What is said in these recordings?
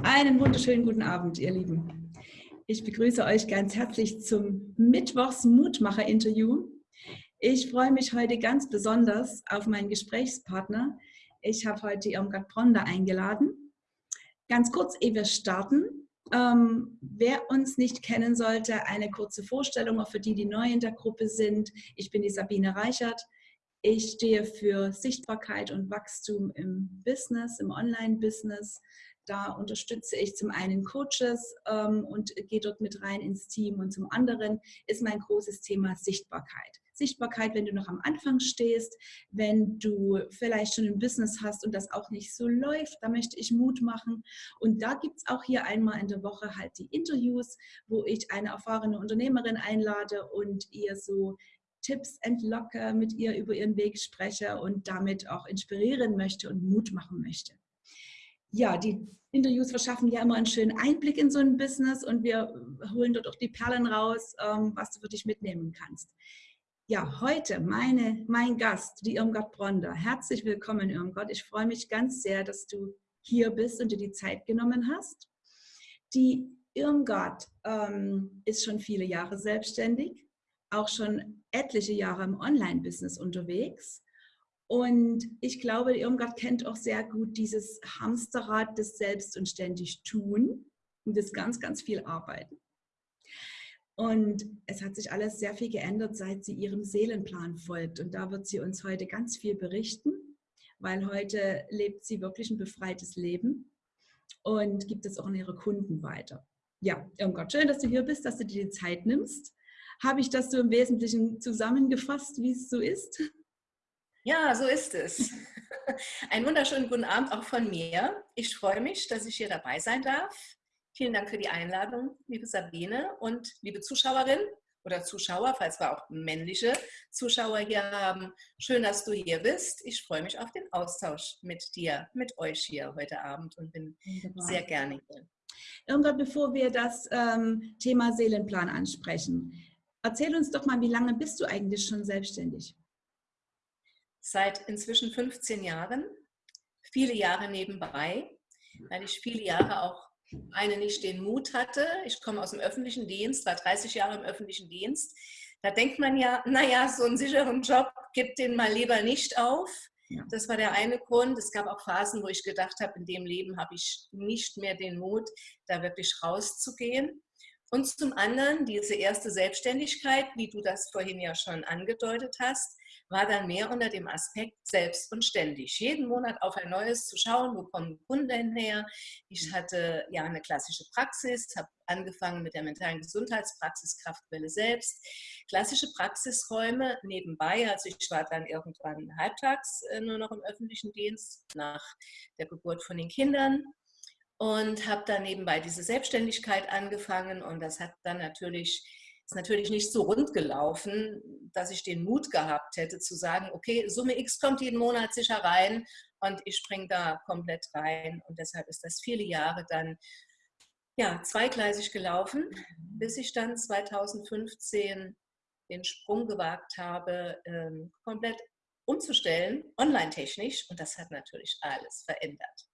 Einen wunderschönen guten Abend, ihr Lieben. Ich begrüße euch ganz herzlich zum Mittwochs Mutmacher-Interview. Ich freue mich heute ganz besonders auf meinen Gesprächspartner. Ich habe heute Irmgard Bronda eingeladen. Ganz kurz, ehe wir starten. Ähm, wer uns nicht kennen sollte, eine kurze Vorstellung, auch für die, die neu in der Gruppe sind. Ich bin die Sabine Reichert. Ich stehe für Sichtbarkeit und Wachstum im Business, im Online-Business. Da unterstütze ich zum einen Coaches ähm, und gehe dort mit rein ins Team und zum anderen ist mein großes Thema Sichtbarkeit. Sichtbarkeit, wenn du noch am Anfang stehst, wenn du vielleicht schon ein Business hast und das auch nicht so läuft, da möchte ich Mut machen. Und da gibt es auch hier einmal in der Woche halt die Interviews, wo ich eine erfahrene Unternehmerin einlade und ihr so Tipps entlocke, mit ihr über ihren Weg spreche und damit auch inspirieren möchte und Mut machen möchte ja, die Interviews verschaffen ja immer einen schönen Einblick in so ein Business und wir holen dort auch die Perlen raus, ähm, was du für dich mitnehmen kannst. Ja, heute meine, mein Gast, die Irmgard Bronder. Herzlich willkommen, Irmgard. Ich freue mich ganz sehr, dass du hier bist und dir die Zeit genommen hast. Die Irmgard ähm, ist schon viele Jahre selbstständig, auch schon etliche Jahre im Online-Business unterwegs und ich glaube, Irmgard kennt auch sehr gut dieses Hamsterrad des Selbst und ständig tun und das ganz, ganz viel Arbeiten. Und es hat sich alles sehr viel geändert, seit sie ihrem Seelenplan folgt. Und da wird sie uns heute ganz viel berichten, weil heute lebt sie wirklich ein befreites Leben und gibt es auch an ihre Kunden weiter. Ja, Irmgard, schön, dass du hier bist, dass du dir die Zeit nimmst. Habe ich das so im Wesentlichen zusammengefasst, wie es so ist? Ja, so ist es. Einen wunderschönen guten Abend auch von mir. Ich freue mich, dass ich hier dabei sein darf. Vielen Dank für die Einladung, liebe Sabine und liebe Zuschauerin oder Zuschauer, falls wir auch männliche Zuschauer hier haben. Schön, dass du hier bist. Ich freue mich auf den Austausch mit dir, mit euch hier heute Abend und bin Wunderbar. sehr gerne hier. Irgendwann, bevor wir das ähm, Thema Seelenplan ansprechen, erzähl uns doch mal, wie lange bist du eigentlich schon selbstständig? Seit inzwischen 15 Jahren, viele Jahre nebenbei, weil ich viele Jahre auch eine nicht den Mut hatte. Ich komme aus dem öffentlichen Dienst, war 30 Jahre im öffentlichen Dienst. Da denkt man ja, naja, so einen sicheren Job gibt den mal lieber nicht auf. Das war der eine Grund. Es gab auch Phasen, wo ich gedacht habe, in dem Leben habe ich nicht mehr den Mut, da wirklich rauszugehen. Und zum anderen diese erste Selbstständigkeit, wie du das vorhin ja schon angedeutet hast, war dann mehr unter dem Aspekt selbst und ständig. Jeden Monat auf ein neues zu schauen, wo kommen Kunden her. Ich mhm. hatte ja eine klassische Praxis, habe angefangen mit der mentalen Gesundheitspraxis Kraftwelle selbst. Klassische Praxisräume nebenbei, also ich war dann irgendwann halbtags äh, nur noch im öffentlichen Dienst nach der Geburt von den Kindern und habe dann nebenbei diese Selbstständigkeit angefangen und das hat dann natürlich ist natürlich nicht so rund gelaufen, dass ich den Mut gehabt hätte zu sagen, okay, Summe X kommt jeden Monat sicher rein und ich springe da komplett rein. Und deshalb ist das viele Jahre dann ja, zweigleisig gelaufen, bis ich dann 2015 den Sprung gewagt habe, ähm, komplett umzustellen, online-technisch. Und das hat natürlich alles verändert.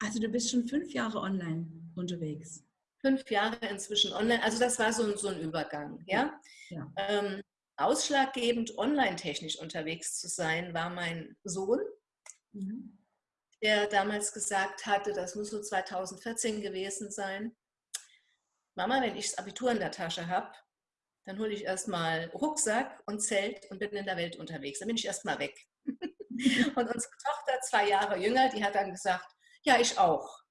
Also du bist schon fünf Jahre online unterwegs fünf Jahre inzwischen online. Also das war so ein, so ein Übergang. Ja? ja. Ähm, ausschlaggebend online-technisch unterwegs zu sein, war mein Sohn, mhm. der damals gesagt hatte, das muss so 2014 gewesen sein. Mama, wenn ich das Abitur in der Tasche habe, dann hole ich erstmal Rucksack und Zelt und bin in der Welt unterwegs. Dann bin ich erstmal weg. und unsere Tochter, zwei Jahre jünger, die hat dann gesagt, ja, ich auch.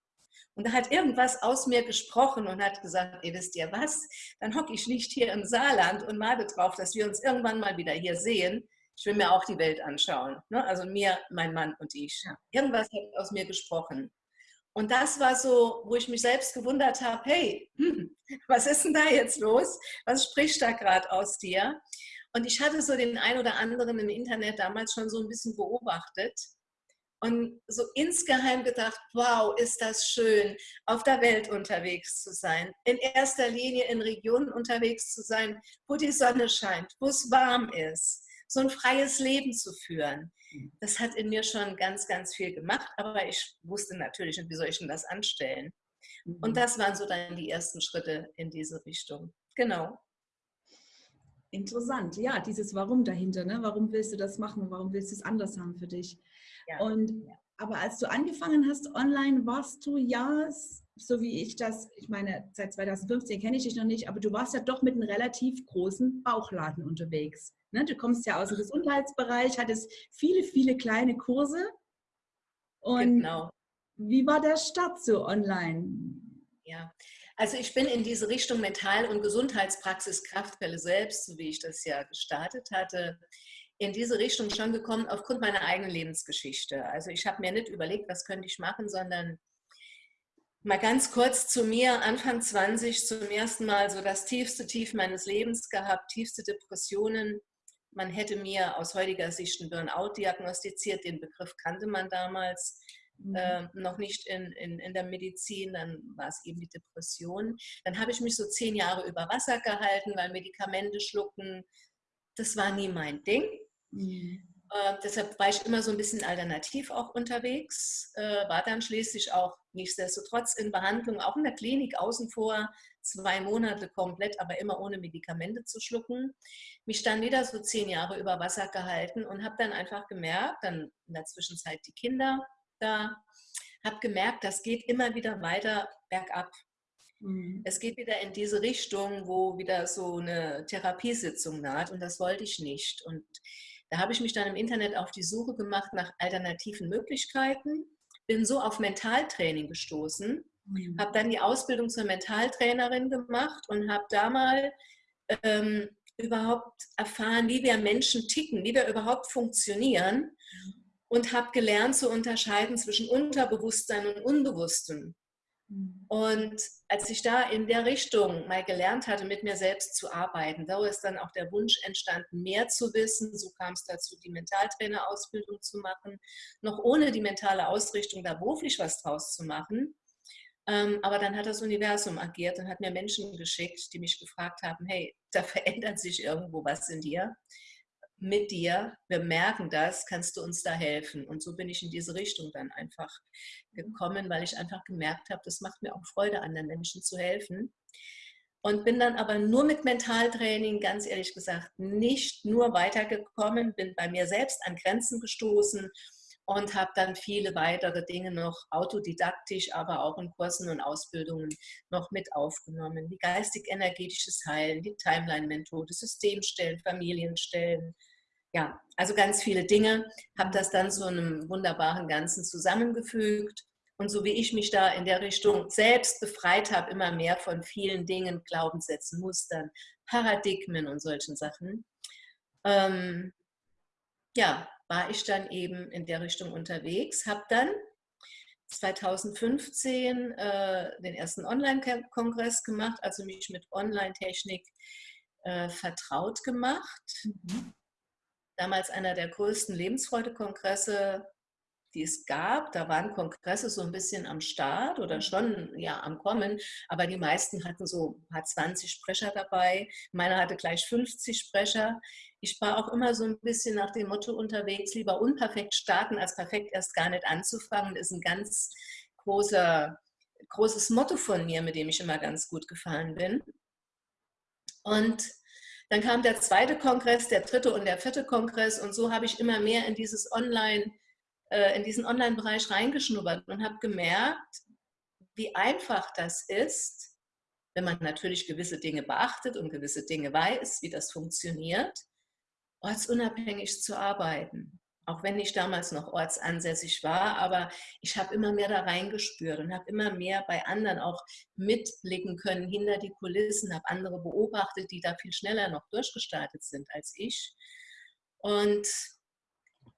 Und da hat irgendwas aus mir gesprochen und hat gesagt, ihr wisst ihr was, dann hocke ich nicht hier im Saarland und male drauf, dass wir uns irgendwann mal wieder hier sehen. Ich will mir auch die Welt anschauen. Ne? Also mir, mein Mann und ich. Irgendwas hat aus mir gesprochen. Und das war so, wo ich mich selbst gewundert habe, hey, hm, was ist denn da jetzt los? Was spricht da gerade aus dir? Und ich hatte so den ein oder anderen im Internet damals schon so ein bisschen beobachtet und so insgeheim gedacht, wow, ist das schön, auf der Welt unterwegs zu sein. In erster Linie in Regionen unterwegs zu sein, wo die Sonne scheint, wo es warm ist, so ein freies Leben zu führen. das hat in mir schon ganz, ganz viel gemacht, aber ich wusste natürlich nicht, wie soll ich denn das anstellen. Und mhm. das waren so dann die ersten Schritte in diese Richtung. Genau. Interessant, ja, dieses Warum dahinter, ne? Warum willst du das machen? Warum willst du es anders haben für dich? Ja. Und aber als du angefangen hast online, warst du ja, so wie ich das, ich meine, seit 2015 kenne ich dich noch nicht, aber du warst ja doch mit einem relativ großen Bauchladen unterwegs. Ne? Du kommst ja aus dem Gesundheitsbereich, hattest viele, viele kleine Kurse. Und genau. wie war der Start so online? Ja, also ich bin in diese Richtung Mental- und Gesundheitspraxis Kraftquelle selbst, so wie ich das ja gestartet hatte, in diese Richtung schon gekommen aufgrund meiner eigenen Lebensgeschichte. Also ich habe mir nicht überlegt, was könnte ich machen, sondern mal ganz kurz zu mir, Anfang 20 zum ersten Mal so das tiefste Tief meines Lebens gehabt, tiefste Depressionen. Man hätte mir aus heutiger Sicht einen Burnout diagnostiziert, den Begriff kannte man damals. Mhm. Äh, noch nicht in, in, in der Medizin, dann war es eben die Depression. Dann habe ich mich so zehn Jahre über Wasser gehalten, weil Medikamente schlucken, das war nie mein Ding. Mhm. Äh, deshalb war ich immer so ein bisschen alternativ auch unterwegs, äh, war dann schließlich auch nichtsdestotrotz in Behandlung, auch in der Klinik außen vor, zwei Monate komplett, aber immer ohne Medikamente zu schlucken. Mich dann wieder so zehn Jahre über Wasser gehalten und habe dann einfach gemerkt, dann in der Zwischenzeit die Kinder da, habe gemerkt, das geht immer wieder weiter bergab. Mhm. Es geht wieder in diese Richtung, wo wieder so eine Therapiesitzung naht und das wollte ich nicht. Und da habe ich mich dann im Internet auf die Suche gemacht nach alternativen Möglichkeiten, bin so auf Mentaltraining gestoßen, mhm. habe dann die Ausbildung zur Mentaltrainerin gemacht und habe da mal ähm, überhaupt erfahren, wie wir Menschen ticken, wie wir überhaupt funktionieren und habe gelernt zu unterscheiden zwischen Unterbewusstsein und Unbewusstem. Mhm. Und als ich da in der Richtung mal gelernt hatte, mit mir selbst zu arbeiten, da ist dann auch der Wunsch entstanden, mehr zu wissen. So kam es dazu, die Mentaltrainerausbildung zu machen, noch ohne die mentale Ausrichtung da beruflich was draus zu machen. Ähm, aber dann hat das Universum agiert und hat mir Menschen geschickt, die mich gefragt haben, hey, da verändert sich irgendwo was in dir mit dir, wir merken das, kannst du uns da helfen? Und so bin ich in diese Richtung dann einfach gekommen, weil ich einfach gemerkt habe, das macht mir auch Freude, anderen Menschen zu helfen. Und bin dann aber nur mit Mentaltraining, ganz ehrlich gesagt, nicht nur weitergekommen, bin bei mir selbst an Grenzen gestoßen und habe dann viele weitere Dinge noch autodidaktisch, aber auch in Kursen und Ausbildungen noch mit aufgenommen, wie geistig-energetisches Heilen, die Timeline-Methode, Systemstellen, Familienstellen. Ja, also ganz viele Dinge, habe das dann zu einem wunderbaren Ganzen zusammengefügt. Und so wie ich mich da in der Richtung selbst befreit habe, immer mehr von vielen Dingen, Glaubenssätzen, Mustern, Paradigmen und solchen Sachen, ähm, ja, war ich dann eben in der Richtung unterwegs, habe dann 2015 äh, den ersten Online-Kongress gemacht, also mich mit Online-Technik äh, vertraut gemacht. Mhm. Damals einer der größten Lebensfreude-Kongresse die es gab. Da waren Kongresse so ein bisschen am Start oder schon ja am Kommen, aber die meisten hatten so hat 20 Sprecher dabei. Meiner hatte gleich 50 Sprecher. Ich war auch immer so ein bisschen nach dem Motto unterwegs, lieber unperfekt starten, als perfekt erst gar nicht anzufangen. Das ist ein ganz großer, großes Motto von mir, mit dem ich immer ganz gut gefahren bin. Und dann kam der zweite Kongress, der dritte und der vierte Kongress und so habe ich immer mehr in dieses Online- äh, in diesen Online-Bereich reingeschnuppert und habe gemerkt, wie einfach das ist, wenn man natürlich gewisse Dinge beachtet und gewisse Dinge weiß, wie das funktioniert, ortsunabhängig zu arbeiten. Auch wenn ich damals noch ortsansässig war, aber ich habe immer mehr da reingespürt und habe immer mehr bei anderen auch mitblicken können hinter die Kulissen, habe andere beobachtet, die da viel schneller noch durchgestartet sind als ich. Und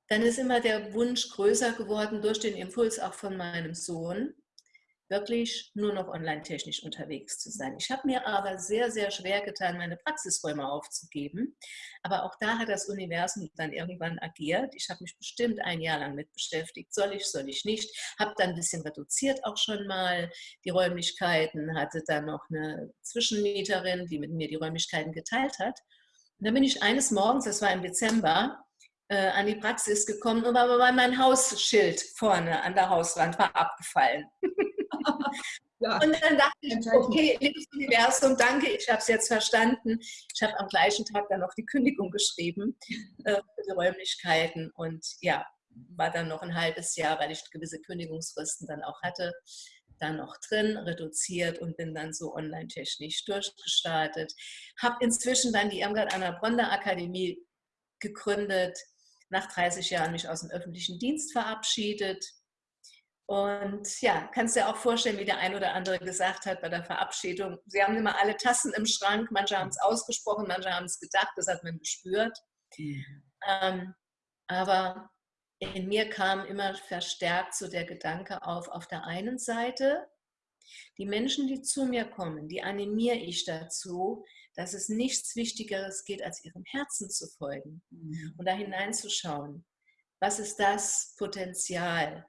dann ist immer der Wunsch größer geworden durch den Impuls auch von meinem Sohn, wirklich nur noch online-technisch unterwegs zu sein. Ich habe mir aber sehr, sehr schwer getan, meine Praxisräume aufzugeben. Aber auch da hat das Universum dann irgendwann agiert. Ich habe mich bestimmt ein Jahr lang mit beschäftigt. Soll ich, soll ich nicht? Habe dann ein bisschen reduziert auch schon mal die Räumlichkeiten, hatte dann noch eine Zwischenmieterin, die mit mir die Räumlichkeiten geteilt hat. Und dann bin ich eines Morgens, das war im Dezember, äh, an die Praxis gekommen, aber mein Hausschild vorne an der Hauswand war abgefallen. Ja. Und dann dachte ich, okay, liebes Universum, danke, ich habe es jetzt verstanden. Ich habe am gleichen Tag dann noch die Kündigung geschrieben äh, für die Räumlichkeiten und ja, war dann noch ein halbes Jahr, weil ich gewisse Kündigungsfristen dann auch hatte, dann noch drin, reduziert und bin dann so online-technisch durchgestartet. Habe inzwischen dann die Irmgard Anna Bronner Akademie gegründet, nach 30 Jahren mich aus dem öffentlichen Dienst verabschiedet. Und ja, kannst dir auch vorstellen, wie der ein oder andere gesagt hat bei der Verabschiedung, sie haben immer alle Tassen im Schrank, manche haben es ausgesprochen, manche haben es gedacht, das hat man gespürt. Ähm, aber in mir kam immer verstärkt so der Gedanke auf, auf der einen Seite, die Menschen, die zu mir kommen, die animiere ich dazu, dass es nichts Wichtigeres geht, als ihrem Herzen zu folgen mhm. und da hineinzuschauen. Was ist das Potenzial,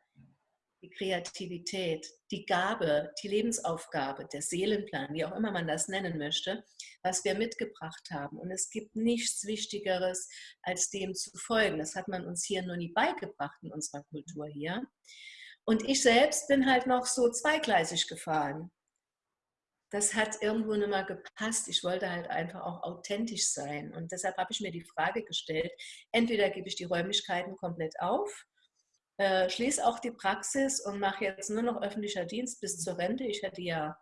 die Kreativität, die Gabe, die Lebensaufgabe, der Seelenplan, wie auch immer man das nennen möchte, was wir mitgebracht haben. Und es gibt nichts Wichtigeres, als dem zu folgen. Das hat man uns hier nur nie beigebracht in unserer Kultur hier. Und ich selbst bin halt noch so zweigleisig gefahren. Das hat irgendwo nicht mehr gepasst. Ich wollte halt einfach auch authentisch sein. Und deshalb habe ich mir die Frage gestellt, entweder gebe ich die Räumlichkeiten komplett auf äh, schließe auch die Praxis und mache jetzt nur noch öffentlicher Dienst bis zur Rente. Ich hätte ja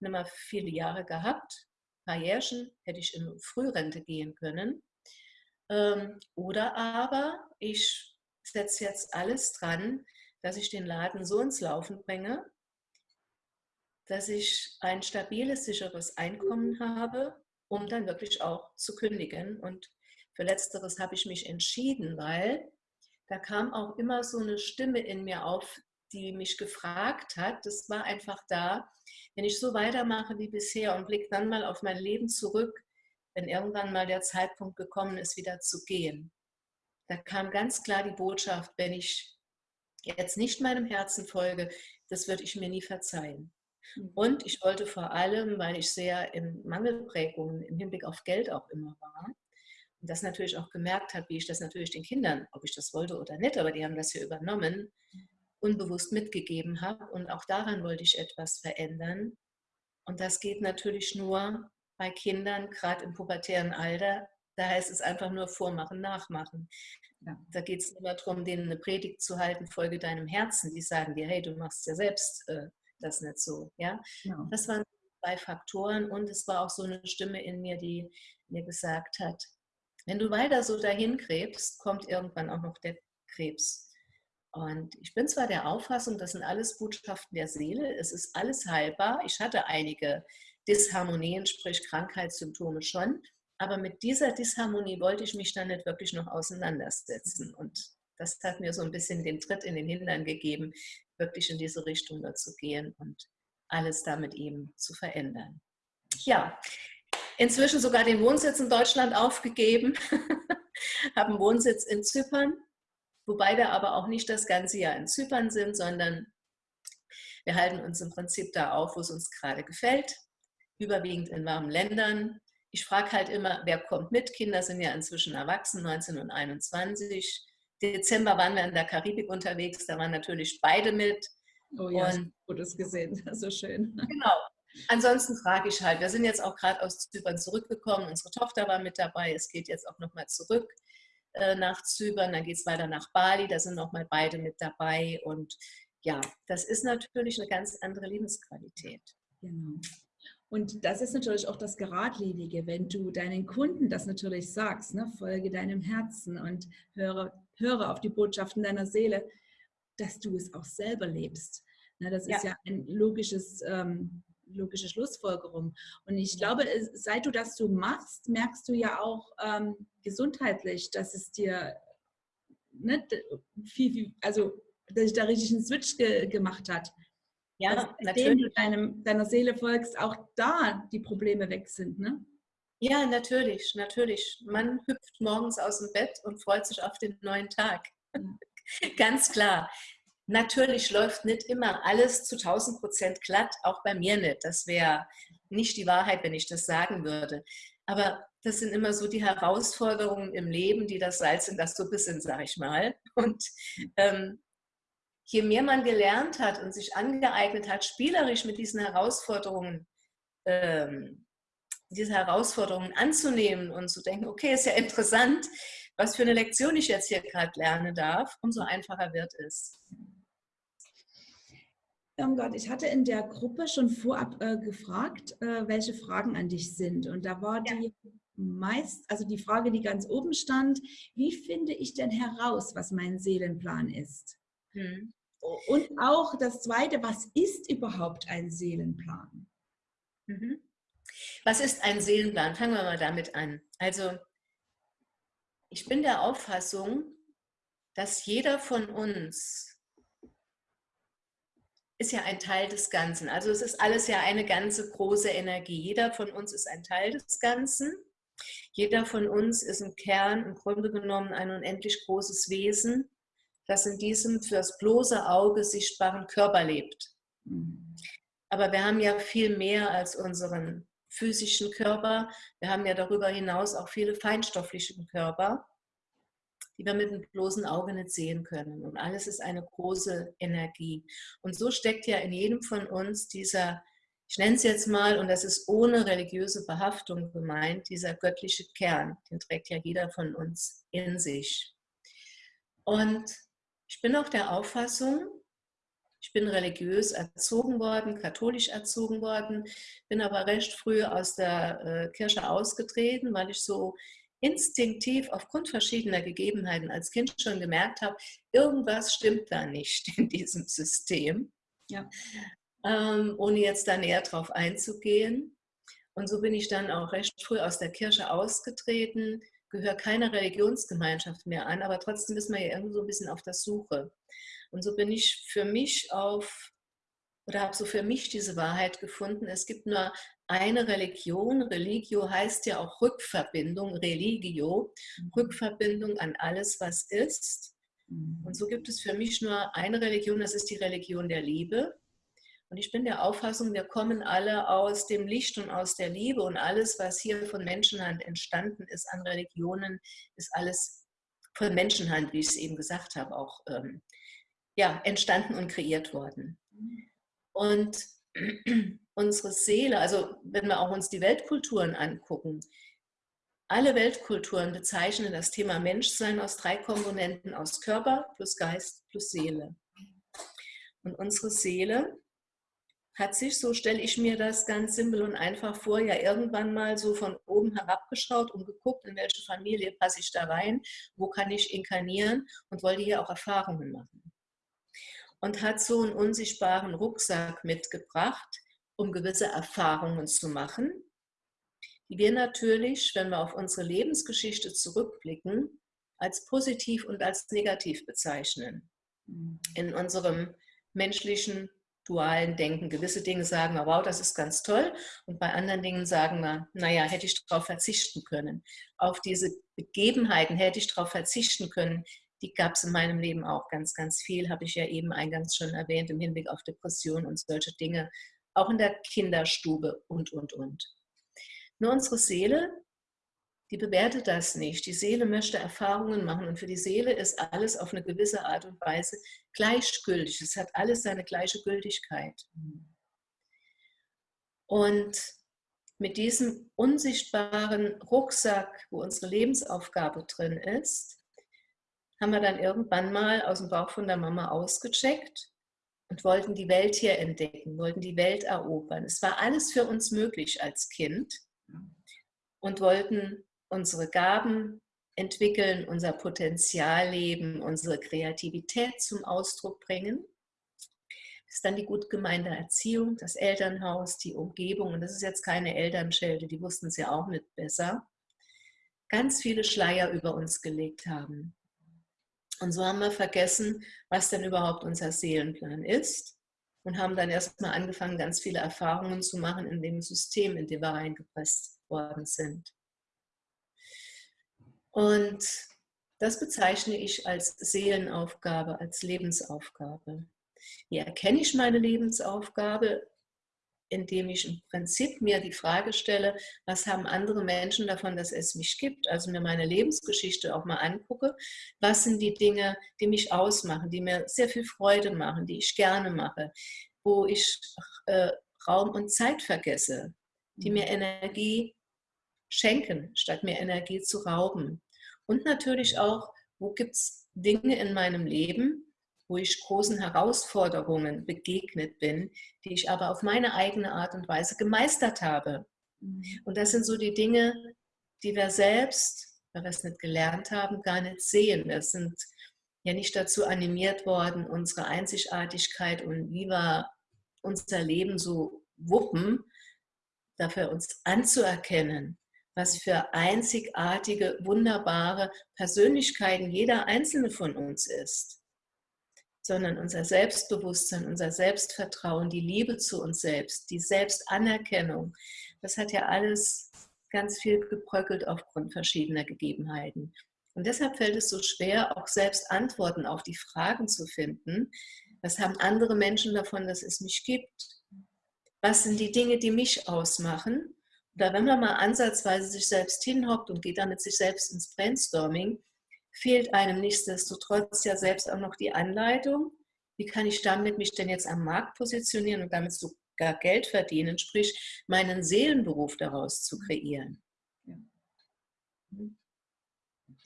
nicht mehr viele Jahre gehabt. Ein paar Jährchen hätte ich in Frührente gehen können. Ähm, oder aber ich setze jetzt alles dran, dass ich den Laden so ins Laufen bringe, dass ich ein stabiles, sicheres Einkommen habe, um dann wirklich auch zu kündigen. Und für letzteres habe ich mich entschieden, weil da kam auch immer so eine Stimme in mir auf, die mich gefragt hat. Das war einfach da, wenn ich so weitermache wie bisher und blicke dann mal auf mein Leben zurück, wenn irgendwann mal der Zeitpunkt gekommen ist, wieder zu gehen. Da kam ganz klar die Botschaft, wenn ich jetzt nicht meinem Herzen folge, das würde ich mir nie verzeihen. Mhm. Und ich wollte vor allem, weil ich sehr in Mangelprägungen im Hinblick auf Geld auch immer war, und das natürlich auch gemerkt habe, wie ich das natürlich den Kindern, ob ich das wollte oder nicht, aber die haben das hier übernommen, unbewusst mitgegeben habe. Und auch daran wollte ich etwas verändern. Und das geht natürlich nur bei Kindern, gerade im pubertären Alter. Da heißt es einfach nur vormachen, nachmachen. Ja. Da geht es immer darum, denen eine Predigt zu halten, folge deinem Herzen. Die sagen dir, hey, du machst ja selbst äh, das nicht so. Ja? ja? Das waren zwei Faktoren und es war auch so eine Stimme in mir, die mir gesagt hat, wenn du weiter so dahin krebst, kommt irgendwann auch noch der Krebs. Und ich bin zwar der Auffassung, das sind alles Botschaften der Seele, es ist alles heilbar. Ich hatte einige Disharmonien, sprich Krankheitssymptome schon, aber mit dieser Disharmonie wollte ich mich dann nicht wirklich noch auseinandersetzen. Und das hat mir so ein bisschen den Tritt in den Hintern gegeben, wirklich in diese Richtung zu gehen und alles damit eben zu verändern. Ja, inzwischen sogar den Wohnsitz in Deutschland aufgegeben, habe einen Wohnsitz in Zypern, wobei wir aber auch nicht das ganze Jahr in Zypern sind, sondern wir halten uns im Prinzip da auf, wo es uns gerade gefällt, überwiegend in warmen Ländern. Ich frage halt immer, wer kommt mit? Kinder sind ja inzwischen erwachsen, 19 und 21. Dezember waren wir in der Karibik unterwegs, da waren natürlich beide mit. Oh ja, und, gutes gesehen, so schön. Genau, Ansonsten frage ich halt, wir sind jetzt auch gerade aus Zypern zurückgekommen, unsere Tochter war mit dabei, es geht jetzt auch nochmal zurück äh, nach Zypern, dann geht es weiter nach Bali, da sind nochmal beide mit dabei und ja, das ist natürlich eine ganz andere Lebensqualität. Genau. Und das ist natürlich auch das Geradlinige, wenn du deinen Kunden das natürlich sagst, ne? folge deinem Herzen und höre, höre auf die Botschaften deiner Seele, dass du es auch selber lebst. Ne? Das ja. ist ja ein logisches ähm, logische Schlussfolgerung. Und ich glaube, seit du das so machst, merkst du ja auch ähm, gesundheitlich, dass es dir nicht ne, viel, viel, also dass sich da richtig einen Switch ge gemacht hat. Ja, dass, natürlich. du deinem, deiner Seele folgst, auch da die Probleme weg sind, ne? Ja, natürlich, natürlich. Man hüpft morgens aus dem Bett und freut sich auf den neuen Tag. Ganz klar. Natürlich läuft nicht immer alles zu 1000 Prozent glatt, auch bei mir nicht. Das wäre nicht die Wahrheit, wenn ich das sagen würde. Aber das sind immer so die Herausforderungen im Leben, die das Salz in das Suppe sind, sage ich mal. Und ähm, je mehr man gelernt hat und sich angeeignet hat, spielerisch mit diesen Herausforderungen, ähm, diese Herausforderungen anzunehmen und zu denken, okay, ist ja interessant, was für eine Lektion ich jetzt hier gerade lernen darf, umso einfacher wird es. Oh Gott, ich hatte in der Gruppe schon vorab äh, gefragt, äh, welche Fragen an dich sind. Und da war ja. die meist, also die Frage, die ganz oben stand, wie finde ich denn heraus, was mein Seelenplan ist? Hm. Und auch das Zweite, was ist überhaupt ein Seelenplan? Mhm. Was ist ein Seelenplan? Fangen wir mal damit an. Also, ich bin der Auffassung, dass jeder von uns ist ja ein Teil des Ganzen. Also es ist alles ja eine ganze große Energie. Jeder von uns ist ein Teil des Ganzen. Jeder von uns ist im Kern im Grunde genommen ein unendlich großes Wesen, das in diesem für das bloße Auge sichtbaren Körper lebt. Mhm. Aber wir haben ja viel mehr als unseren physischen Körper. Wir haben ja darüber hinaus auch viele feinstoffliche Körper, die wir mit dem bloßen Auge nicht sehen können. Und alles ist eine große Energie. Und so steckt ja in jedem von uns dieser, ich nenne es jetzt mal, und das ist ohne religiöse Behaftung gemeint, dieser göttliche Kern, den trägt ja jeder von uns in sich. Und ich bin auch der Auffassung, ich bin religiös erzogen worden, katholisch erzogen worden, bin aber recht früh aus der äh, Kirche ausgetreten, weil ich so instinktiv aufgrund verschiedener Gegebenheiten als Kind schon gemerkt habe, irgendwas stimmt da nicht in diesem System. Ja. Ähm, ohne jetzt da näher drauf einzugehen. Und so bin ich dann auch recht früh aus der Kirche ausgetreten, gehöre keiner Religionsgemeinschaft mehr an, aber trotzdem ist man ja irgendwo so ein bisschen auf der Suche. Und so bin ich für mich auf, oder habe so für mich diese Wahrheit gefunden, es gibt nur eine Religion. Religio heißt ja auch Rückverbindung, Religio, mhm. Rückverbindung an alles, was ist. Mhm. Und so gibt es für mich nur eine Religion, das ist die Religion der Liebe. Und ich bin der Auffassung, wir kommen alle aus dem Licht und aus der Liebe und alles, was hier von Menschenhand entstanden ist an Religionen, ist alles von Menschenhand, wie ich es eben gesagt habe, auch ähm, ja, entstanden und kreiert worden. Und unsere Seele, also wenn wir auch uns die Weltkulturen angucken, alle Weltkulturen bezeichnen das Thema Menschsein aus drei Komponenten, aus Körper plus Geist plus Seele. Und unsere Seele hat sich, so stelle ich mir das ganz simpel und einfach vor, ja irgendwann mal so von oben herabgeschaut und geguckt, in welche Familie passe ich da rein, wo kann ich inkarnieren und wollte hier auch Erfahrungen machen und hat so einen unsichtbaren Rucksack mitgebracht, um gewisse Erfahrungen zu machen, die wir natürlich, wenn wir auf unsere Lebensgeschichte zurückblicken, als positiv und als negativ bezeichnen. Mhm. In unserem menschlichen dualen Denken. Gewisse Dinge sagen wir, wow, das ist ganz toll. Und bei anderen Dingen sagen wir, naja, hätte ich darauf verzichten können. Auf diese Begebenheiten hätte ich darauf verzichten können, die gab es in meinem Leben auch ganz, ganz viel, habe ich ja eben eingangs schon erwähnt, im Hinblick auf Depressionen und solche Dinge, auch in der Kinderstube und, und, und. Nur unsere Seele, die bewertet das nicht. Die Seele möchte Erfahrungen machen und für die Seele ist alles auf eine gewisse Art und Weise gleichgültig. Es hat alles seine gleiche Gültigkeit. Und mit diesem unsichtbaren Rucksack, wo unsere Lebensaufgabe drin ist, haben wir dann irgendwann mal aus dem Bauch von der Mama ausgecheckt und wollten die Welt hier entdecken, wollten die Welt erobern. Es war alles für uns möglich als Kind und wollten unsere Gaben entwickeln, unser Potenzial leben, unsere Kreativität zum Ausdruck bringen. Das ist dann die gut gemeinte Erziehung, das Elternhaus, die Umgebung. Und das ist jetzt keine Elternschelte, die wussten es ja auch nicht besser. Ganz viele Schleier über uns gelegt haben. Und so haben wir vergessen, was denn überhaupt unser Seelenplan ist und haben dann erstmal angefangen, ganz viele Erfahrungen zu machen in dem System, in dem wir reingepresst worden sind. Und das bezeichne ich als Seelenaufgabe, als Lebensaufgabe. Wie erkenne ich meine Lebensaufgabe? Indem ich im Prinzip mir die Frage stelle, was haben andere Menschen davon, dass es mich gibt? Also mir meine Lebensgeschichte auch mal angucke. Was sind die Dinge, die mich ausmachen, die mir sehr viel Freude machen, die ich gerne mache, wo ich äh, Raum und Zeit vergesse, die mir mhm. Energie schenken, statt mir Energie zu rauben. Und natürlich auch, wo gibt es Dinge in meinem Leben, wo ich großen Herausforderungen begegnet bin, die ich aber auf meine eigene Art und Weise gemeistert habe. Mhm. Und das sind so die Dinge, die wir selbst, weil wir es nicht gelernt haben, gar nicht sehen. Wir sind ja nicht dazu animiert worden, unsere Einzigartigkeit und wie wir unser Leben so wuppen, dafür uns anzuerkennen, was für einzigartige, wunderbare Persönlichkeiten jeder einzelne von uns ist sondern unser Selbstbewusstsein, unser Selbstvertrauen, die Liebe zu uns selbst, die Selbstanerkennung, das hat ja alles ganz viel gebröckelt aufgrund verschiedener Gegebenheiten. Und deshalb fällt es so schwer, auch selbst Antworten auf die Fragen zu finden. Was haben andere Menschen davon, dass es mich gibt? Was sind die Dinge, die mich ausmachen? Oder wenn man mal ansatzweise sich selbst hinhockt und geht damit sich selbst ins Brainstorming, fehlt einem nichtsdestotrotz ja selbst auch noch die Anleitung. Wie kann ich damit mich denn jetzt am Markt positionieren und damit sogar Geld verdienen, sprich meinen Seelenberuf daraus zu kreieren? Ja.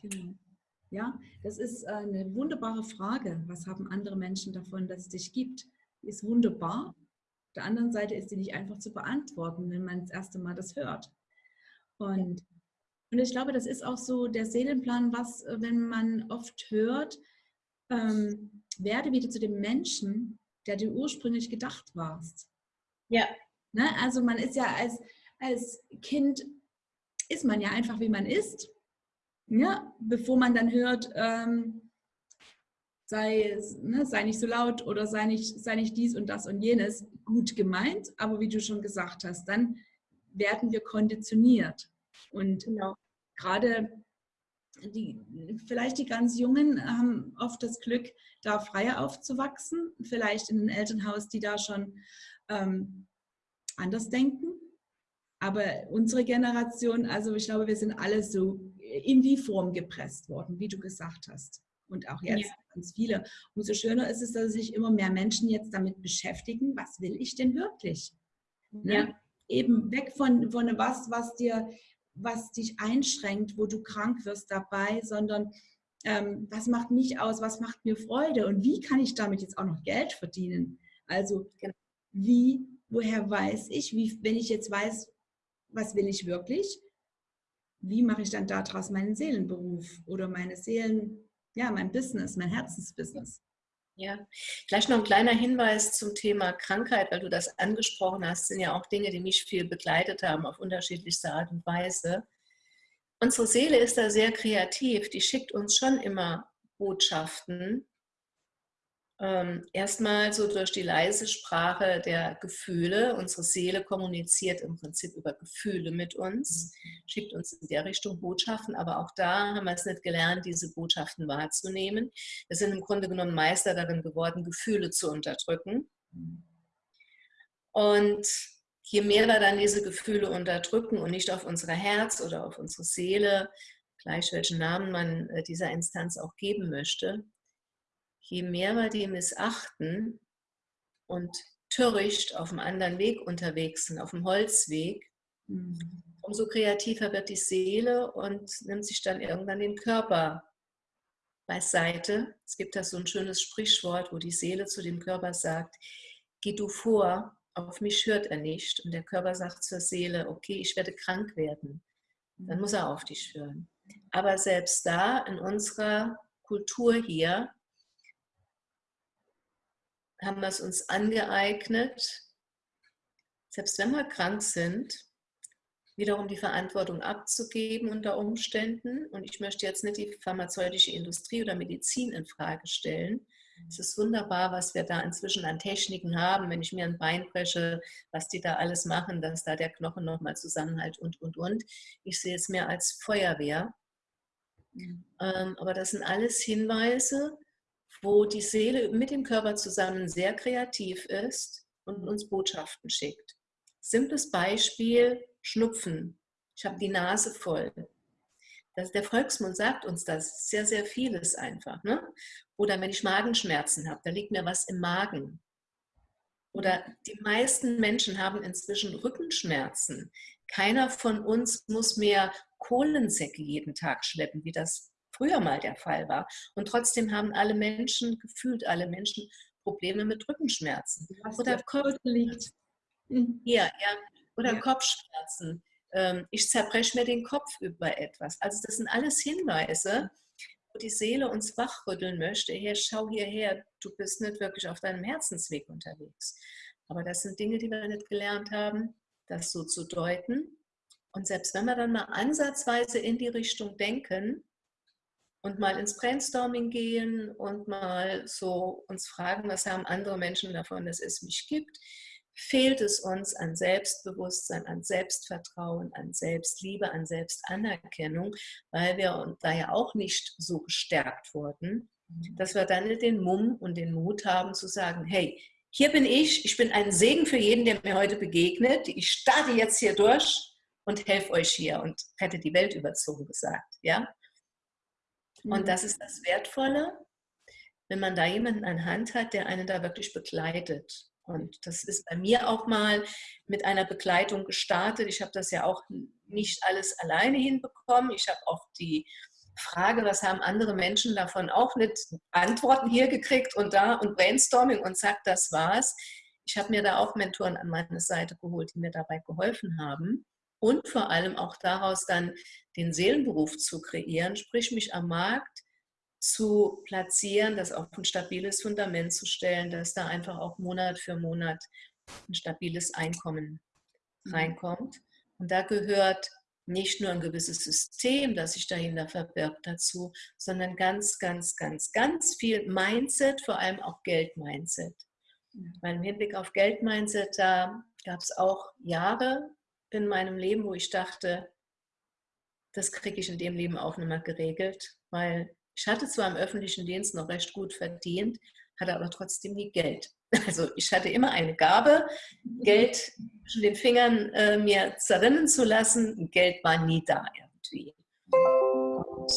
Genau. Das ist äh, eine wunderbare Frage. Was haben andere Menschen davon, dass es dich gibt? Ist wunderbar. Auf der anderen Seite ist sie nicht einfach zu beantworten, wenn man das erste Mal das hört. Und und ich glaube, das ist auch so der Seelenplan, was, äh, wenn man oft hört, ähm, werde wieder zu dem Menschen, der du ursprünglich gedacht warst. Ja. Ne? Also man ist ja als, als Kind, ist man ja einfach, wie man ist. Ja? Bevor man dann hört, ähm, sei, ne, sei nicht so laut oder sei nicht, sei nicht dies und das und jenes, gut gemeint, aber wie du schon gesagt hast, dann werden wir konditioniert. Und genau. gerade die, vielleicht die ganz Jungen haben oft das Glück, da freier aufzuwachsen, vielleicht in einem Elternhaus, die da schon ähm, anders denken. Aber unsere Generation, also ich glaube, wir sind alle so in die Form gepresst worden, wie du gesagt hast. Und auch jetzt ja. ganz viele. Umso schöner ist es, dass sich immer mehr Menschen jetzt damit beschäftigen, was will ich denn wirklich? Ne? Ja. Eben weg von, von was, was dir was dich einschränkt, wo du krank wirst dabei, sondern ähm, was macht mich aus, was macht mir Freude und wie kann ich damit jetzt auch noch Geld verdienen? Also genau. wie, woher weiß ich, wie, wenn ich jetzt weiß, was will ich wirklich, wie mache ich dann daraus meinen Seelenberuf oder meine Seelen, ja, mein Business, mein Herzensbusiness? Ja, gleich noch ein kleiner Hinweis zum Thema Krankheit, weil du das angesprochen hast, sind ja auch Dinge, die mich viel begleitet haben auf unterschiedlichste Art und Weise. Unsere Seele ist da sehr kreativ, die schickt uns schon immer Botschaften, ähm, erstmal so durch die leise Sprache der Gefühle. Unsere Seele kommuniziert im Prinzip über Gefühle mit uns, schickt uns in der Richtung Botschaften, aber auch da haben wir es nicht gelernt, diese Botschaften wahrzunehmen. Wir sind im Grunde genommen Meister darin geworden, Gefühle zu unterdrücken. Und je mehr wir dann diese Gefühle unterdrücken und nicht auf unser Herz oder auf unsere Seele, gleich welchen Namen man äh, dieser Instanz auch geben möchte, je mehr wir die missachten und töricht auf einem anderen Weg unterwegs sind, auf dem Holzweg, mhm. umso kreativer wird die Seele und nimmt sich dann irgendwann den Körper beiseite. Es gibt da so ein schönes Sprichwort, wo die Seele zu dem Körper sagt, geh du vor, auf mich hört er nicht. Und der Körper sagt zur Seele, okay, ich werde krank werden. Dann muss er auf dich hören. Aber selbst da in unserer Kultur hier haben wir es uns angeeignet, selbst wenn wir krank sind, wiederum die Verantwortung abzugeben unter Umständen. Und ich möchte jetzt nicht die pharmazeutische Industrie oder Medizin in Frage stellen. Es ist wunderbar, was wir da inzwischen an Techniken haben, wenn ich mir ein Bein breche, was die da alles machen, dass da der Knochen nochmal zusammenhält und, und, und. Ich sehe es mehr als Feuerwehr. Mhm. Ähm, aber das sind alles Hinweise, wo die Seele mit dem Körper zusammen sehr kreativ ist und uns Botschaften schickt. Simples Beispiel, Schnupfen. Ich habe die Nase voll. Das, der Volksmund sagt uns das sehr, sehr vieles einfach. Ne? Oder wenn ich Magenschmerzen habe, da liegt mir was im Magen. Oder die meisten Menschen haben inzwischen Rückenschmerzen. Keiner von uns muss mehr Kohlensäcke jeden Tag schleppen, wie das früher mal der Fall war. Und trotzdem haben alle Menschen, gefühlt alle Menschen, Probleme mit Rückenschmerzen. Oder Kopf liegt. Mhm. Ja, ja. Oder ja. Kopfschmerzen. Ähm, ich zerbreche mir den Kopf über etwas. Also das sind alles Hinweise, wo die Seele uns wachrütteln möchte. Hey, schau hierher, du bist nicht wirklich auf deinem Herzensweg unterwegs. Aber das sind Dinge, die wir nicht gelernt haben, das so zu deuten. Und selbst wenn wir dann mal ansatzweise in die Richtung denken, und mal ins Brainstorming gehen und mal so uns fragen, was haben andere Menschen davon, dass es mich gibt, fehlt es uns an Selbstbewusstsein, an Selbstvertrauen, an Selbstliebe, an Selbstanerkennung, weil wir da ja auch nicht so gestärkt wurden, dass wir dann den Mumm und den Mut haben zu sagen, hey, hier bin ich, ich bin ein Segen für jeden, der mir heute begegnet, ich starte jetzt hier durch und helfe euch hier und rette die Welt überzogen gesagt, ja. Und mhm. das ist das Wertvolle, wenn man da jemanden an Hand hat, der einen da wirklich begleitet. Und das ist bei mir auch mal mit einer Begleitung gestartet. Ich habe das ja auch nicht alles alleine hinbekommen. Ich habe auch die Frage, was haben andere Menschen davon auch nicht Antworten hier gekriegt und da und Brainstorming und zack, das war's. Ich habe mir da auch Mentoren an meine Seite geholt, die mir dabei geholfen haben und vor allem auch daraus dann den Seelenberuf zu kreieren, sprich mich am Markt zu platzieren, das auf ein stabiles Fundament zu stellen, dass da einfach auch Monat für Monat ein stabiles Einkommen mhm. reinkommt. Und da gehört nicht nur ein gewisses System, das sich dahinter verbirgt dazu, sondern ganz, ganz, ganz, ganz viel Mindset, vor allem auch Geld-Mindset. Weil im Hinblick auf Geld-Mindset, da gab es auch Jahre, in meinem Leben, wo ich dachte, das kriege ich in dem Leben auch nicht mehr geregelt, weil ich hatte zwar im öffentlichen Dienst noch recht gut verdient, hatte aber trotzdem nie Geld. Also ich hatte immer eine Gabe, Geld zwischen den Fingern äh, mir zerrinnen zu lassen. Geld war nie da irgendwie. Und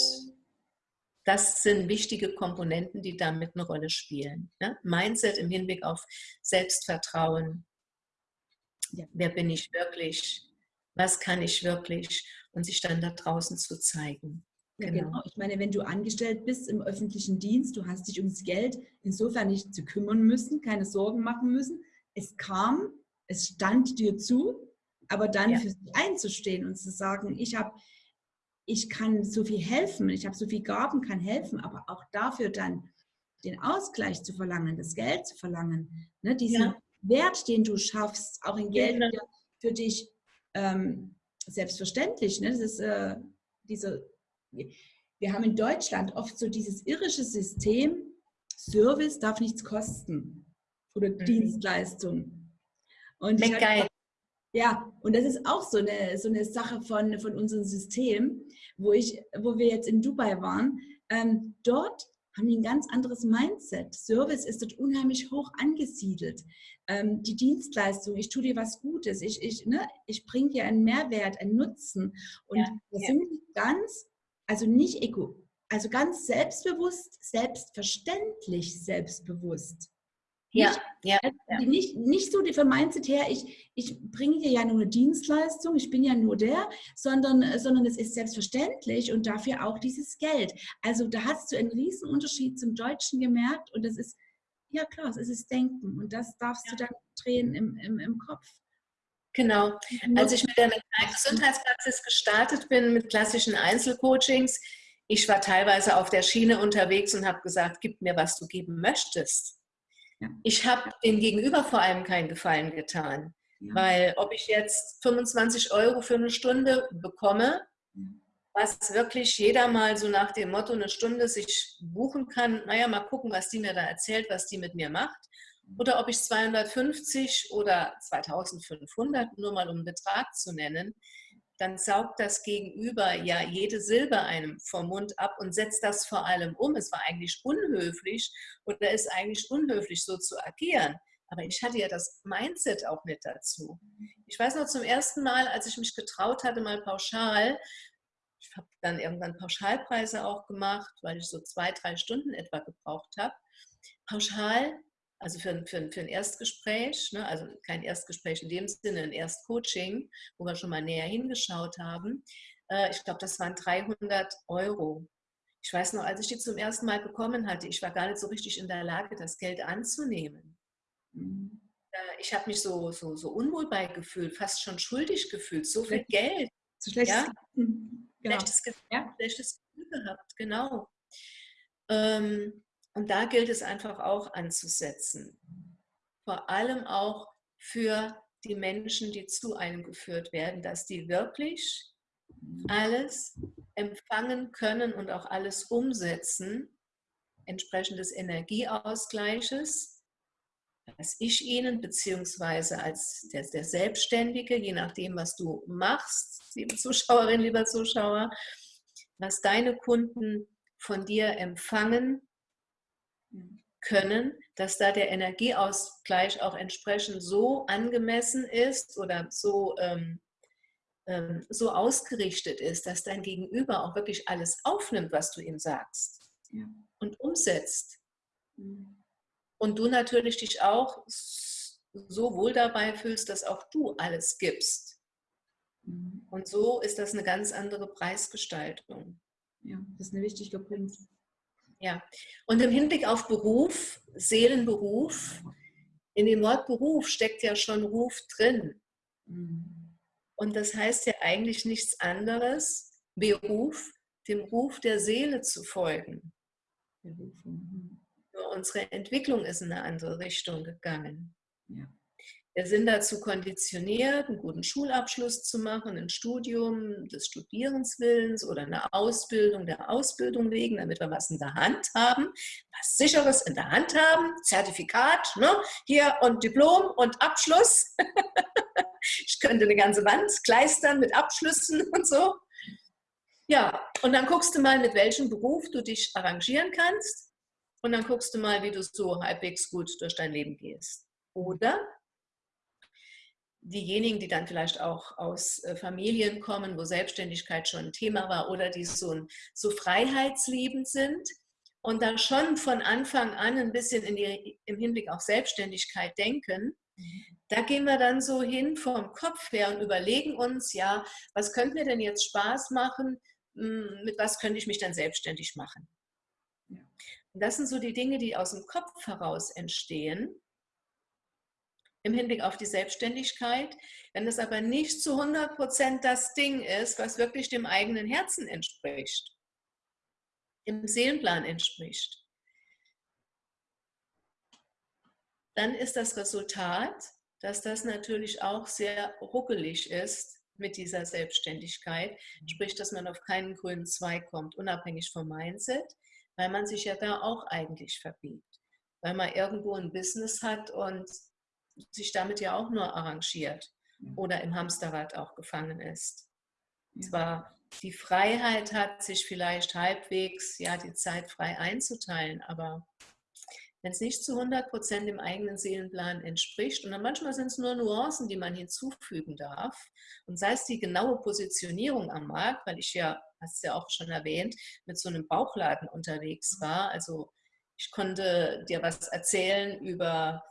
das sind wichtige Komponenten, die damit eine Rolle spielen. Ne? Mindset im Hinblick auf Selbstvertrauen, ja, wer bin ich wirklich, was kann ich wirklich und sich dann da draußen zu zeigen. Ja, genau. genau. Ich meine, wenn du angestellt bist im öffentlichen Dienst, du hast dich ums Geld insofern nicht zu kümmern müssen, keine Sorgen machen müssen. Es kam, es stand dir zu, aber dann ja. für sich einzustehen und zu sagen, ich habe, ich kann so viel helfen, ich habe so viel Gaben, kann helfen, aber auch dafür dann den Ausgleich zu verlangen, das Geld zu verlangen, ne, diesen, ja. Wert, den du schaffst, auch in Geld genau. für dich ähm, selbstverständlich. Ne? Das ist äh, diese, wir haben in Deutschland oft so dieses irische System, Service darf nichts kosten oder mhm. Dienstleistung. Und geil. Ja, und das ist auch so eine, so eine Sache von, von unserem System, wo, ich, wo wir jetzt in Dubai waren. Ähm, dort haben die ein ganz anderes Mindset. Service ist dort unheimlich hoch angesiedelt. Ähm, die Dienstleistung, ich tue dir was Gutes, ich, ich, ne, ich bringe dir einen Mehrwert, einen Nutzen. Und ja, da ja. sind ganz, also nicht ego, also ganz selbstbewusst, selbstverständlich selbstbewusst. Ja, ja, ja. Nicht, nicht so vom Mindset her, ich, ich bringe dir ja nur eine Dienstleistung, ich bin ja nur der, sondern, sondern es ist selbstverständlich und dafür auch dieses Geld. Also da hast du einen riesen Unterschied zum Deutschen gemerkt und das ist, ja klar, es ist Denken und das darfst ja. du dann drehen im, im, im Kopf. Genau. Als ich mit der Gesundheitspraxis gestartet bin, mit klassischen Einzelcoachings, ich war teilweise auf der Schiene unterwegs und habe gesagt, gib mir, was du geben möchtest. Ich habe dem Gegenüber vor allem keinen Gefallen getan. Ja. Weil ob ich jetzt 25 Euro für eine Stunde bekomme, was wirklich jeder mal so nach dem Motto eine Stunde sich buchen kann, naja, mal gucken, was die mir da erzählt, was die mit mir macht. Oder ob ich 250 oder 2500, nur mal um Betrag zu nennen, dann saugt das Gegenüber ja jede Silbe einem vom Mund ab und setzt das vor allem um. Es war eigentlich unhöflich oder ist eigentlich unhöflich, so zu agieren. Aber ich hatte ja das Mindset auch nicht dazu. Ich weiß noch zum ersten Mal, als ich mich getraut hatte, mal pauschal, ich habe dann irgendwann Pauschalpreise auch gemacht, weil ich so zwei, drei Stunden etwa gebraucht habe. Pauschal, also für, für, für ein Erstgespräch, ne, also kein Erstgespräch in dem Sinne, ein Erstcoaching, wo wir schon mal näher hingeschaut haben. Äh, ich glaube, das waren 300 Euro. Ich weiß noch, als ich die zum ersten Mal bekommen hatte, ich war gar nicht so richtig in der Lage, das Geld anzunehmen. Mhm. Äh, ich habe mich so, so, so unwohl beigefühlt, fast schon schuldig gefühlt, so viel Geld. So schlechtes, ja? genau. schlechtes, Gefühl, ja? schlechtes Gefühl gehabt, genau. Ähm, und da gilt es einfach auch anzusetzen. Vor allem auch für die Menschen, die zu einem geführt werden, dass die wirklich alles empfangen können und auch alles umsetzen, entsprechend des Energieausgleiches, dass ich ihnen, beziehungsweise als der, der Selbstständige, je nachdem, was du machst, liebe Zuschauerin, lieber Zuschauer, was deine Kunden von dir empfangen können, dass da der Energieausgleich auch entsprechend so angemessen ist oder so ähm, ähm, so ausgerichtet ist, dass dein Gegenüber auch wirklich alles aufnimmt, was du ihm sagst ja. und umsetzt. Mhm. Und du natürlich dich auch so wohl dabei fühlst, dass auch du alles gibst. Mhm. Und so ist das eine ganz andere Preisgestaltung. Ja, das ist ein wichtiger Punkt. Ja, und im Hinblick auf Beruf, Seelenberuf, in dem Wort Beruf steckt ja schon Ruf drin. Mhm. Und das heißt ja eigentlich nichts anderes, Beruf, dem Ruf der Seele zu folgen. Mhm. Nur unsere Entwicklung ist in eine andere Richtung gegangen. Ja. Wir sind dazu konditioniert, einen guten Schulabschluss zu machen, ein Studium des Studierenswillens oder eine Ausbildung der Ausbildung wegen, damit wir was in der Hand haben, was Sicheres in der Hand haben, Zertifikat, ne? hier und Diplom und Abschluss. ich könnte eine ganze Wand kleistern mit Abschlüssen und so. Ja, und dann guckst du mal, mit welchem Beruf du dich arrangieren kannst. Und dann guckst du mal, wie du so halbwegs gut durch dein Leben gehst. Oder diejenigen, die dann vielleicht auch aus äh, Familien kommen, wo Selbstständigkeit schon ein Thema war oder die so, so freiheitsliebend sind und dann schon von Anfang an ein bisschen in die, im Hinblick auf Selbstständigkeit denken, da gehen wir dann so hin vom Kopf her und überlegen uns, ja, was könnte mir denn jetzt Spaß machen? Hm, mit was könnte ich mich dann selbstständig machen? Und das sind so die Dinge, die aus dem Kopf heraus entstehen im Hinblick auf die Selbstständigkeit. Wenn es aber nicht zu 100 Prozent das Ding ist, was wirklich dem eigenen Herzen entspricht, dem Seelenplan entspricht, dann ist das Resultat, dass das natürlich auch sehr ruckelig ist mit dieser Selbstständigkeit, sprich, dass man auf keinen grünen Zweig kommt, unabhängig vom Mindset, weil man sich ja da auch eigentlich verbiegt, weil man irgendwo ein Business hat und sich damit ja auch nur arrangiert oder im Hamsterrad auch gefangen ist. Zwar die Freiheit hat, sich vielleicht halbwegs ja die Zeit frei einzuteilen, aber wenn es nicht zu 100 Prozent dem eigenen Seelenplan entspricht. Und dann manchmal sind es nur Nuancen, die man hinzufügen darf. Und sei es die genaue Positionierung am Markt, weil ich ja, hast du ja auch schon erwähnt, mit so einem Bauchladen unterwegs mhm. war. Also ich konnte dir was erzählen über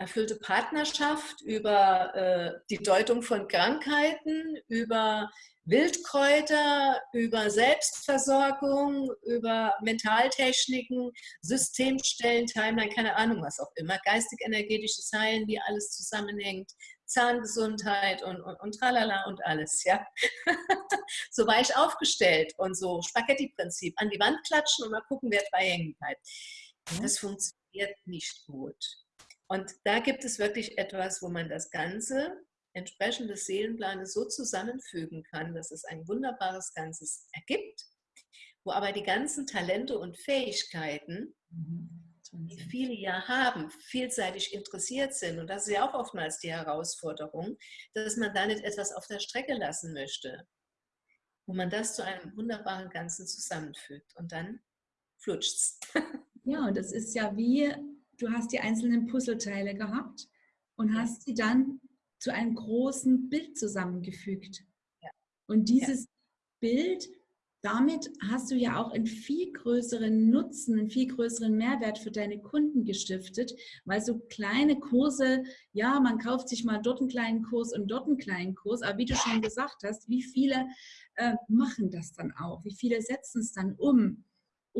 erfüllte Partnerschaft, über äh, die Deutung von Krankheiten, über Wildkräuter, über Selbstversorgung, über Mentaltechniken, Systemstellen, Timeline, keine Ahnung was auch immer, geistig-energetisches Heilen, wie alles zusammenhängt, Zahngesundheit und, und, und tralala und alles, ja. so war ich aufgestellt und so Spaghetti-Prinzip, an die Wand klatschen und mal gucken, wer dabei hängen bleibt. Das funktioniert nicht gut. Und da gibt es wirklich etwas, wo man das Ganze entsprechend des Seelenplanes so zusammenfügen kann, dass es ein wunderbares Ganzes ergibt, wo aber die ganzen Talente und Fähigkeiten, die viele ja haben, vielseitig interessiert sind, und das ist ja auch oftmals die Herausforderung, dass man da nicht etwas auf der Strecke lassen möchte, wo man das zu einem wunderbaren Ganzen zusammenfügt. Und dann flutscht es. Ja, und das ist ja wie du hast die einzelnen Puzzleteile gehabt und hast sie dann zu einem großen Bild zusammengefügt. Ja. Und dieses ja. Bild, damit hast du ja auch einen viel größeren Nutzen, einen viel größeren Mehrwert für deine Kunden gestiftet, weil so kleine Kurse, ja, man kauft sich mal dort einen kleinen Kurs und dort einen kleinen Kurs, aber wie du schon gesagt hast, wie viele äh, machen das dann auch? Wie viele setzen es dann um?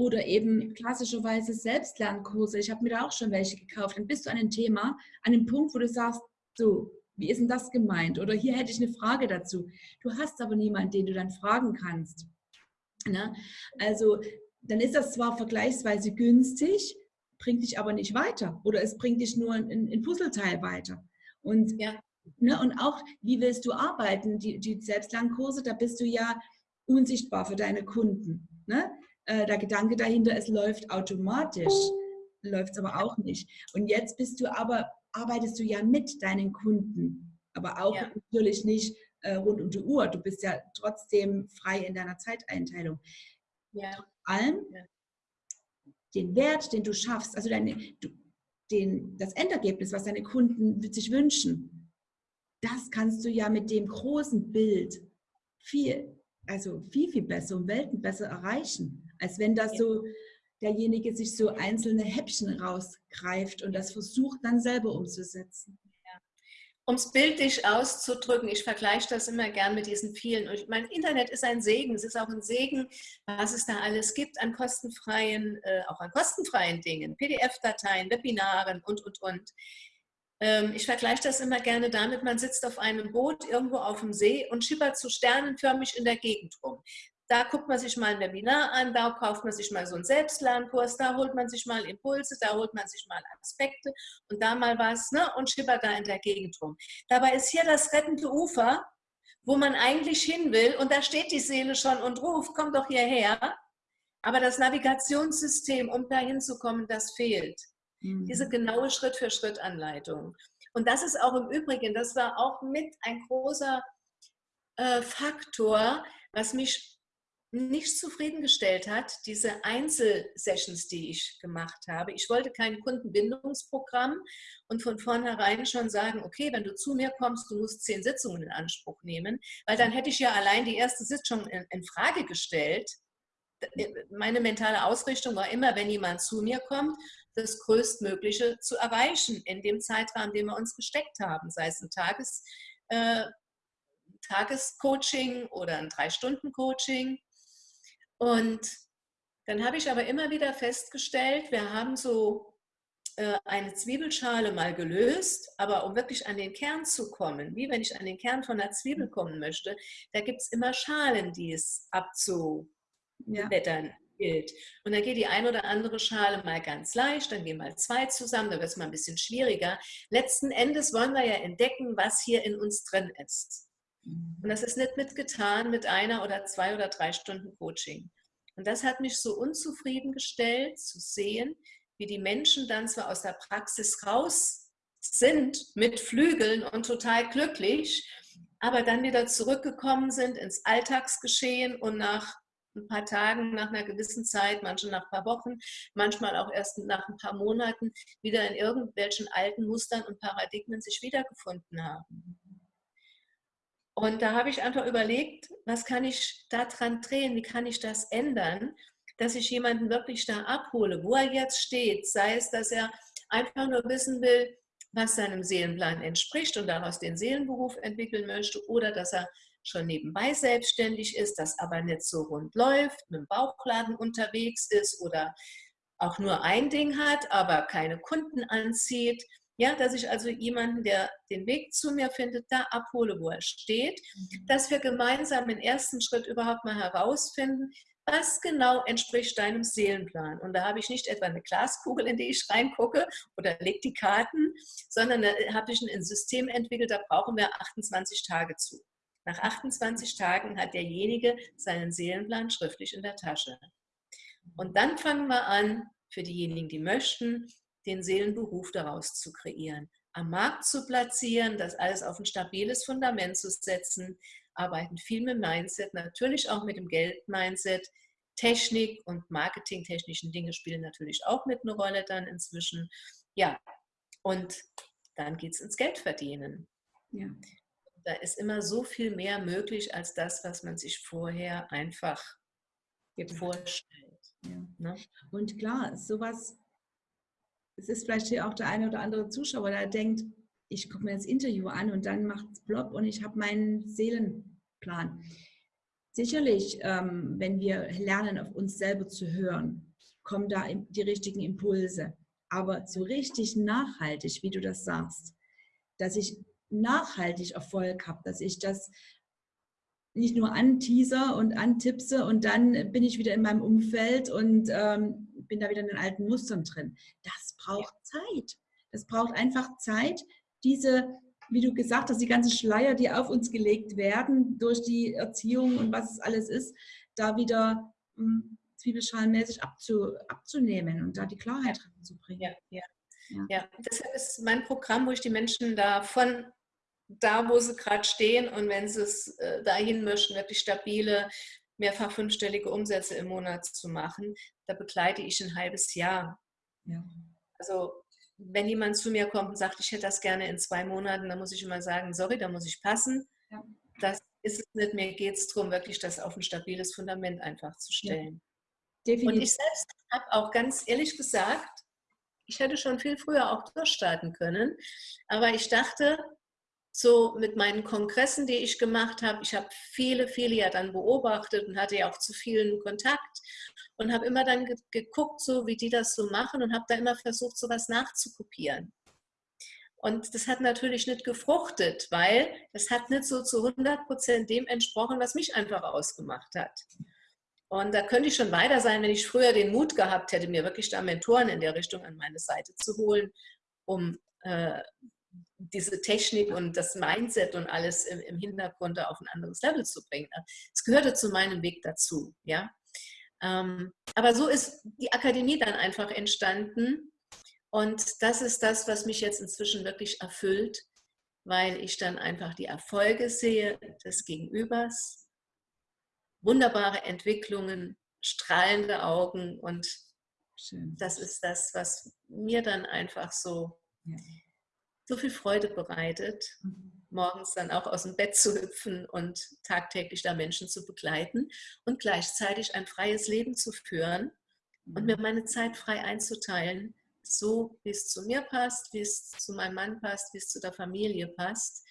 Oder eben klassischerweise Selbstlernkurse. Ich habe mir da auch schon welche gekauft. Dann bist du an einem Thema, an einem Punkt, wo du sagst, so, wie ist denn das gemeint? Oder hier hätte ich eine Frage dazu. Du hast aber niemanden, den du dann fragen kannst. Ne? Also dann ist das zwar vergleichsweise günstig, bringt dich aber nicht weiter. Oder es bringt dich nur ein, ein Puzzleteil weiter. Und, ja. ne, und auch, wie willst du arbeiten? Die, die Selbstlernkurse, da bist du ja unsichtbar für deine Kunden. Ne? Äh, der Gedanke dahinter, es läuft automatisch, läuft es aber auch nicht. Und jetzt bist du aber, arbeitest du ja mit deinen Kunden, aber auch ja. natürlich nicht äh, rund um die Uhr. Du bist ja trotzdem frei in deiner Zeiteinteilung. Ja. Vor allem ja. den Wert, den du schaffst, also deine, du, den, das Endergebnis, was deine Kunden sich wünschen, das kannst du ja mit dem großen Bild viel, also viel, viel besser und Welten besser erreichen. Als wenn das so derjenige sich so einzelne Häppchen rausgreift und das versucht dann selber umzusetzen. Um es bildlich auszudrücken, ich vergleiche das immer gern mit diesen vielen. Und mein Internet ist ein Segen. Es ist auch ein Segen, was es da alles gibt an kostenfreien, äh, auch an kostenfreien Dingen, PDF-Dateien, Webinaren und, und, und. Ähm, ich vergleiche das immer gerne damit, man sitzt auf einem Boot irgendwo auf dem See und schippert so sternenförmig in der Gegend rum. Da guckt man sich mal ein Webinar an, da kauft man sich mal so einen Selbstlernkurs, da holt man sich mal Impulse, da holt man sich mal Aspekte und da mal was ne, und schippert da in der Gegend rum. Dabei ist hier das rettende Ufer, wo man eigentlich hin will und da steht die Seele schon und ruft, komm doch hierher. Aber das Navigationssystem, um da hinzukommen, das fehlt. Mhm. Diese genaue Schritt-für-Schritt-Anleitung. Und das ist auch im Übrigen, das war auch mit ein großer äh, Faktor, was mich nicht zufriedengestellt hat, diese Einzelsessions, die ich gemacht habe. Ich wollte kein Kundenbindungsprogramm und von vornherein schon sagen, okay, wenn du zu mir kommst, du musst zehn Sitzungen in Anspruch nehmen, weil dann hätte ich ja allein die erste Sitzung in, in Frage gestellt. Meine mentale Ausrichtung war immer, wenn jemand zu mir kommt, das Größtmögliche zu erreichen in dem Zeitrahmen, den wir uns gesteckt haben, sei es ein Tages, äh, Tagescoaching oder ein Drei-Stunden-Coaching und dann habe ich aber immer wieder festgestellt, wir haben so äh, eine Zwiebelschale mal gelöst, aber um wirklich an den Kern zu kommen, wie wenn ich an den Kern von einer Zwiebel kommen möchte, da gibt es immer Schalen, die es abzubettern ja. gilt. Und dann geht die ein oder andere Schale mal ganz leicht, dann gehen mal zwei zusammen, da wird es mal ein bisschen schwieriger. Letzten Endes wollen wir ja entdecken, was hier in uns drin ist. Und das ist nicht mitgetan mit einer oder zwei oder drei Stunden Coaching. Und das hat mich so unzufrieden gestellt, zu sehen, wie die Menschen dann zwar aus der Praxis raus sind mit Flügeln und total glücklich, aber dann wieder zurückgekommen sind ins Alltagsgeschehen und nach ein paar Tagen, nach einer gewissen Zeit, manche nach ein paar Wochen, manchmal auch erst nach ein paar Monaten wieder in irgendwelchen alten Mustern und Paradigmen sich wiedergefunden haben. Und da habe ich einfach überlegt, was kann ich da dran drehen, wie kann ich das ändern, dass ich jemanden wirklich da abhole, wo er jetzt steht, sei es, dass er einfach nur wissen will, was seinem Seelenplan entspricht und daraus den Seelenberuf entwickeln möchte oder dass er schon nebenbei selbstständig ist, das aber nicht so rund läuft, mit dem Bauchladen unterwegs ist oder auch nur ein Ding hat, aber keine Kunden anzieht ja, dass ich also jemanden, der den Weg zu mir findet, da abhole, wo er steht, mhm. dass wir gemeinsam den ersten Schritt überhaupt mal herausfinden, was genau entspricht deinem Seelenplan. Und da habe ich nicht etwa eine Glaskugel, in die ich reingucke oder leg die Karten, sondern da habe ich ein System entwickelt, da brauchen wir 28 Tage zu. Nach 28 Tagen hat derjenige seinen Seelenplan schriftlich in der Tasche. Und dann fangen wir an, für diejenigen, die möchten, den Seelenberuf daraus zu kreieren, am Markt zu platzieren, das alles auf ein stabiles Fundament zu setzen, arbeiten viel mit Mindset, natürlich auch mit dem Geld-Mindset, Technik und marketingtechnischen Dinge spielen natürlich auch mit eine Rolle dann inzwischen. ja, und dann geht es ins Geldverdienen. Ja. Da ist immer so viel mehr möglich als das, was man sich vorher einfach vorstellt. Ja. Ne? Und klar, sowas, es ist vielleicht hier auch der eine oder andere Zuschauer, der denkt, ich gucke mir das Interview an und dann macht es Blob und ich habe meinen Seelenplan. Sicherlich, ähm, wenn wir lernen, auf uns selber zu hören, kommen da die richtigen Impulse. Aber so richtig nachhaltig, wie du das sagst, dass ich nachhaltig Erfolg habe, dass ich das nicht nur anteaser und antipse und dann bin ich wieder in meinem Umfeld und ähm, bin da wieder in den alten Mustern drin. Das braucht Zeit. Das braucht einfach Zeit, diese, wie du gesagt hast, die ganzen Schleier, die auf uns gelegt werden durch die Erziehung und was es alles ist, da wieder hm, zwiebelschalenmäßig abzu, abzunehmen und da die Klarheit reinzubringen. Ja, ja. Ja. ja, deshalb ist mein Programm, wo ich die Menschen da von da, wo sie gerade stehen und wenn sie es äh, dahin möchten, wirklich stabile, mehrfach fünfstellige Umsätze im Monat zu machen, da begleite ich ein halbes Jahr. Ja. Also wenn jemand zu mir kommt und sagt, ich hätte das gerne in zwei Monaten, dann muss ich immer sagen, sorry, da muss ich passen. Ja. Das ist es nicht. Mir geht es darum, wirklich das auf ein stabiles Fundament einfach zu stellen. Ja. Und ich selbst habe auch ganz ehrlich gesagt, ich hätte schon viel früher auch durchstarten können, aber ich dachte, so mit meinen Kongressen, die ich gemacht habe, ich habe viele, viele ja dann beobachtet und hatte ja auch zu vielen Kontakt und habe immer dann geguckt, so wie die das so machen und habe da immer versucht, sowas nachzukopieren. Und das hat natürlich nicht gefruchtet, weil das hat nicht so zu 100 Prozent dem entsprochen, was mich einfach ausgemacht hat. Und da könnte ich schon weiter sein, wenn ich früher den Mut gehabt hätte, mir wirklich da Mentoren in der Richtung an meine Seite zu holen, um äh, diese Technik und das Mindset und alles im, im Hintergrund auf ein anderes Level zu bringen. Es gehörte zu meinem Weg dazu, ja. Ähm, aber so ist die Akademie dann einfach entstanden und das ist das, was mich jetzt inzwischen wirklich erfüllt, weil ich dann einfach die Erfolge sehe des Gegenübers, wunderbare Entwicklungen, strahlende Augen und Schön. das ist das, was mir dann einfach so ja so viel Freude bereitet, mhm. morgens dann auch aus dem Bett zu hüpfen und tagtäglich da Menschen zu begleiten und gleichzeitig ein freies Leben zu führen und mir mhm. meine Zeit frei einzuteilen, so wie es zu mir passt, wie es zu meinem Mann passt, wie es zu der Familie passt.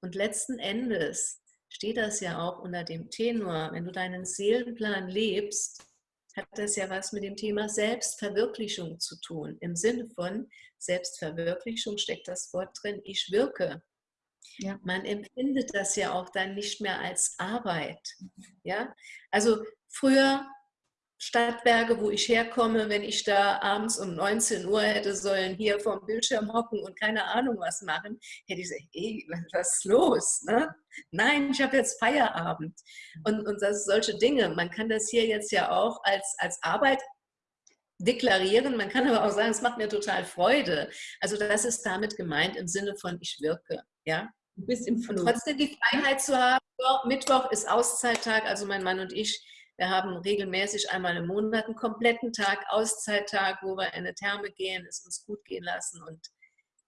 Und letzten Endes steht das ja auch unter dem Tenor, wenn du deinen Seelenplan lebst, hat das ja was mit dem Thema Selbstverwirklichung zu tun. Im Sinne von Selbstverwirklichung steckt das Wort drin, ich wirke. Ja. Man empfindet das ja auch dann nicht mehr als Arbeit. Ja? Also früher Stadtwerke, wo ich herkomme, wenn ich da abends um 19 Uhr hätte sollen hier vorm Bildschirm hocken und keine Ahnung was machen, hätte ich gesagt, ey, was ist los? Ne? Nein, ich habe jetzt Feierabend. Und, und das solche Dinge. Man kann das hier jetzt ja auch als, als Arbeit deklarieren. Man kann aber auch sagen, es macht mir total Freude. Also das ist damit gemeint im Sinne von ich wirke. Ja? Du bist im Flug. Und trotzdem die Freiheit zu haben, Mittwoch ist Auszeittag, also mein Mann und ich, wir haben regelmäßig einmal im Monat einen kompletten Tag, Auszeittag, wo wir in eine Therme gehen, es uns gut gehen lassen und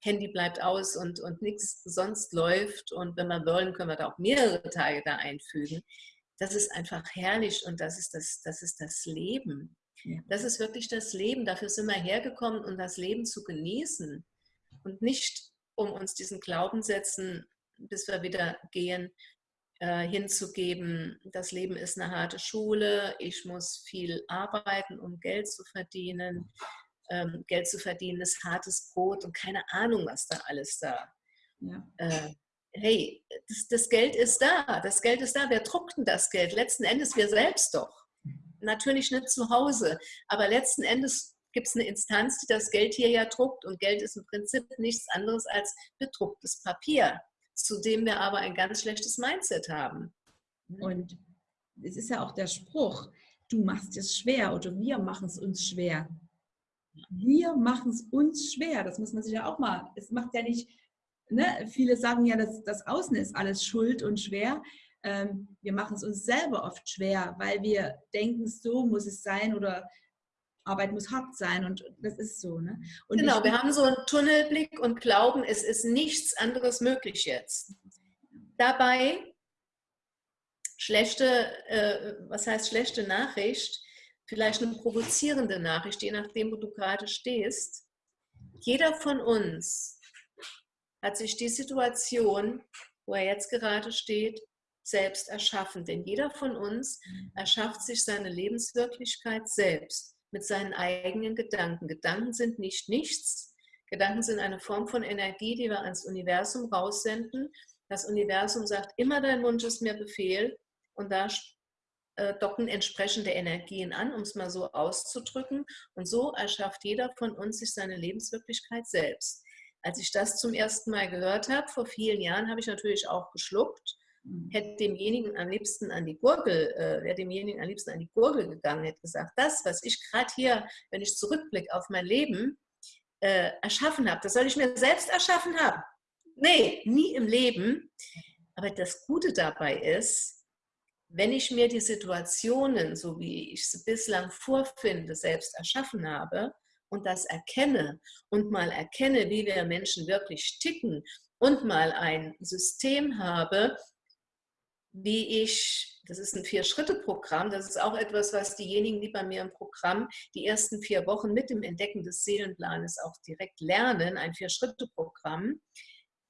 Handy bleibt aus und, und nichts sonst läuft. Und wenn wir wollen, können wir da auch mehrere Tage da einfügen. Das ist einfach herrlich und das ist das, das, ist das Leben. Das ist wirklich das Leben. Dafür sind wir hergekommen, um das Leben zu genießen und nicht, um uns diesen Glaubenssätzen, bis wir wieder gehen, äh, hinzugeben, das Leben ist eine harte Schule, ich muss viel arbeiten, um Geld zu verdienen. Ähm, Geld zu verdienen ist hartes Brot und keine Ahnung, was da alles da. Ja. Äh, hey, das, das, Geld ist da, das Geld ist da. Wer druckt denn das Geld? Letzten Endes wir selbst doch. Natürlich nicht zu Hause, aber letzten Endes gibt es eine Instanz, die das Geld hier ja druckt und Geld ist im Prinzip nichts anderes als bedrucktes Papier zu dem wir aber ein ganz schlechtes Mindset haben. Und es ist ja auch der Spruch, du machst es schwer oder wir machen es uns schwer. Wir machen es uns schwer. Das muss man sich ja auch mal, es macht ja nicht, ne? viele sagen ja, dass das Außen ist alles schuld und schwer. Ähm, wir machen es uns selber oft schwer, weil wir denken, so muss es sein oder Arbeit muss hart sein und das ist so. Ne? Und genau, wir haben so einen Tunnelblick und glauben, es ist nichts anderes möglich jetzt. Dabei schlechte, äh, was heißt schlechte Nachricht, vielleicht eine provozierende Nachricht, je nachdem, wo du gerade stehst. Jeder von uns hat sich die Situation, wo er jetzt gerade steht, selbst erschaffen. Denn jeder von uns erschafft sich seine Lebenswirklichkeit selbst mit seinen eigenen Gedanken. Gedanken sind nicht nichts. Gedanken sind eine Form von Energie, die wir ans Universum raussenden. Das Universum sagt, immer dein Wunsch ist mir Befehl. Und da äh, docken entsprechende Energien an, um es mal so auszudrücken. Und so erschafft jeder von uns sich seine Lebenswirklichkeit selbst. Als ich das zum ersten Mal gehört habe, vor vielen Jahren, habe ich natürlich auch geschluckt. Hätte demjenigen am liebsten an die Gurgel, äh, wäre demjenigen am liebsten an die Gurgel gegangen, hätte gesagt, das, was ich gerade hier, wenn ich zurückblicke auf mein Leben, äh, erschaffen habe, das soll ich mir selbst erschaffen haben. Nee, nie im Leben. Aber das Gute dabei ist, wenn ich mir die Situationen, so wie ich sie bislang vorfinde, selbst erschaffen habe und das erkenne und mal erkenne, wie wir Menschen wirklich ticken und mal ein System habe, wie ich, das ist ein Vier-Schritte-Programm, das ist auch etwas, was diejenigen, die bei mir im Programm die ersten vier Wochen mit dem Entdecken des Seelenplanes auch direkt lernen, ein Vier-Schritte-Programm,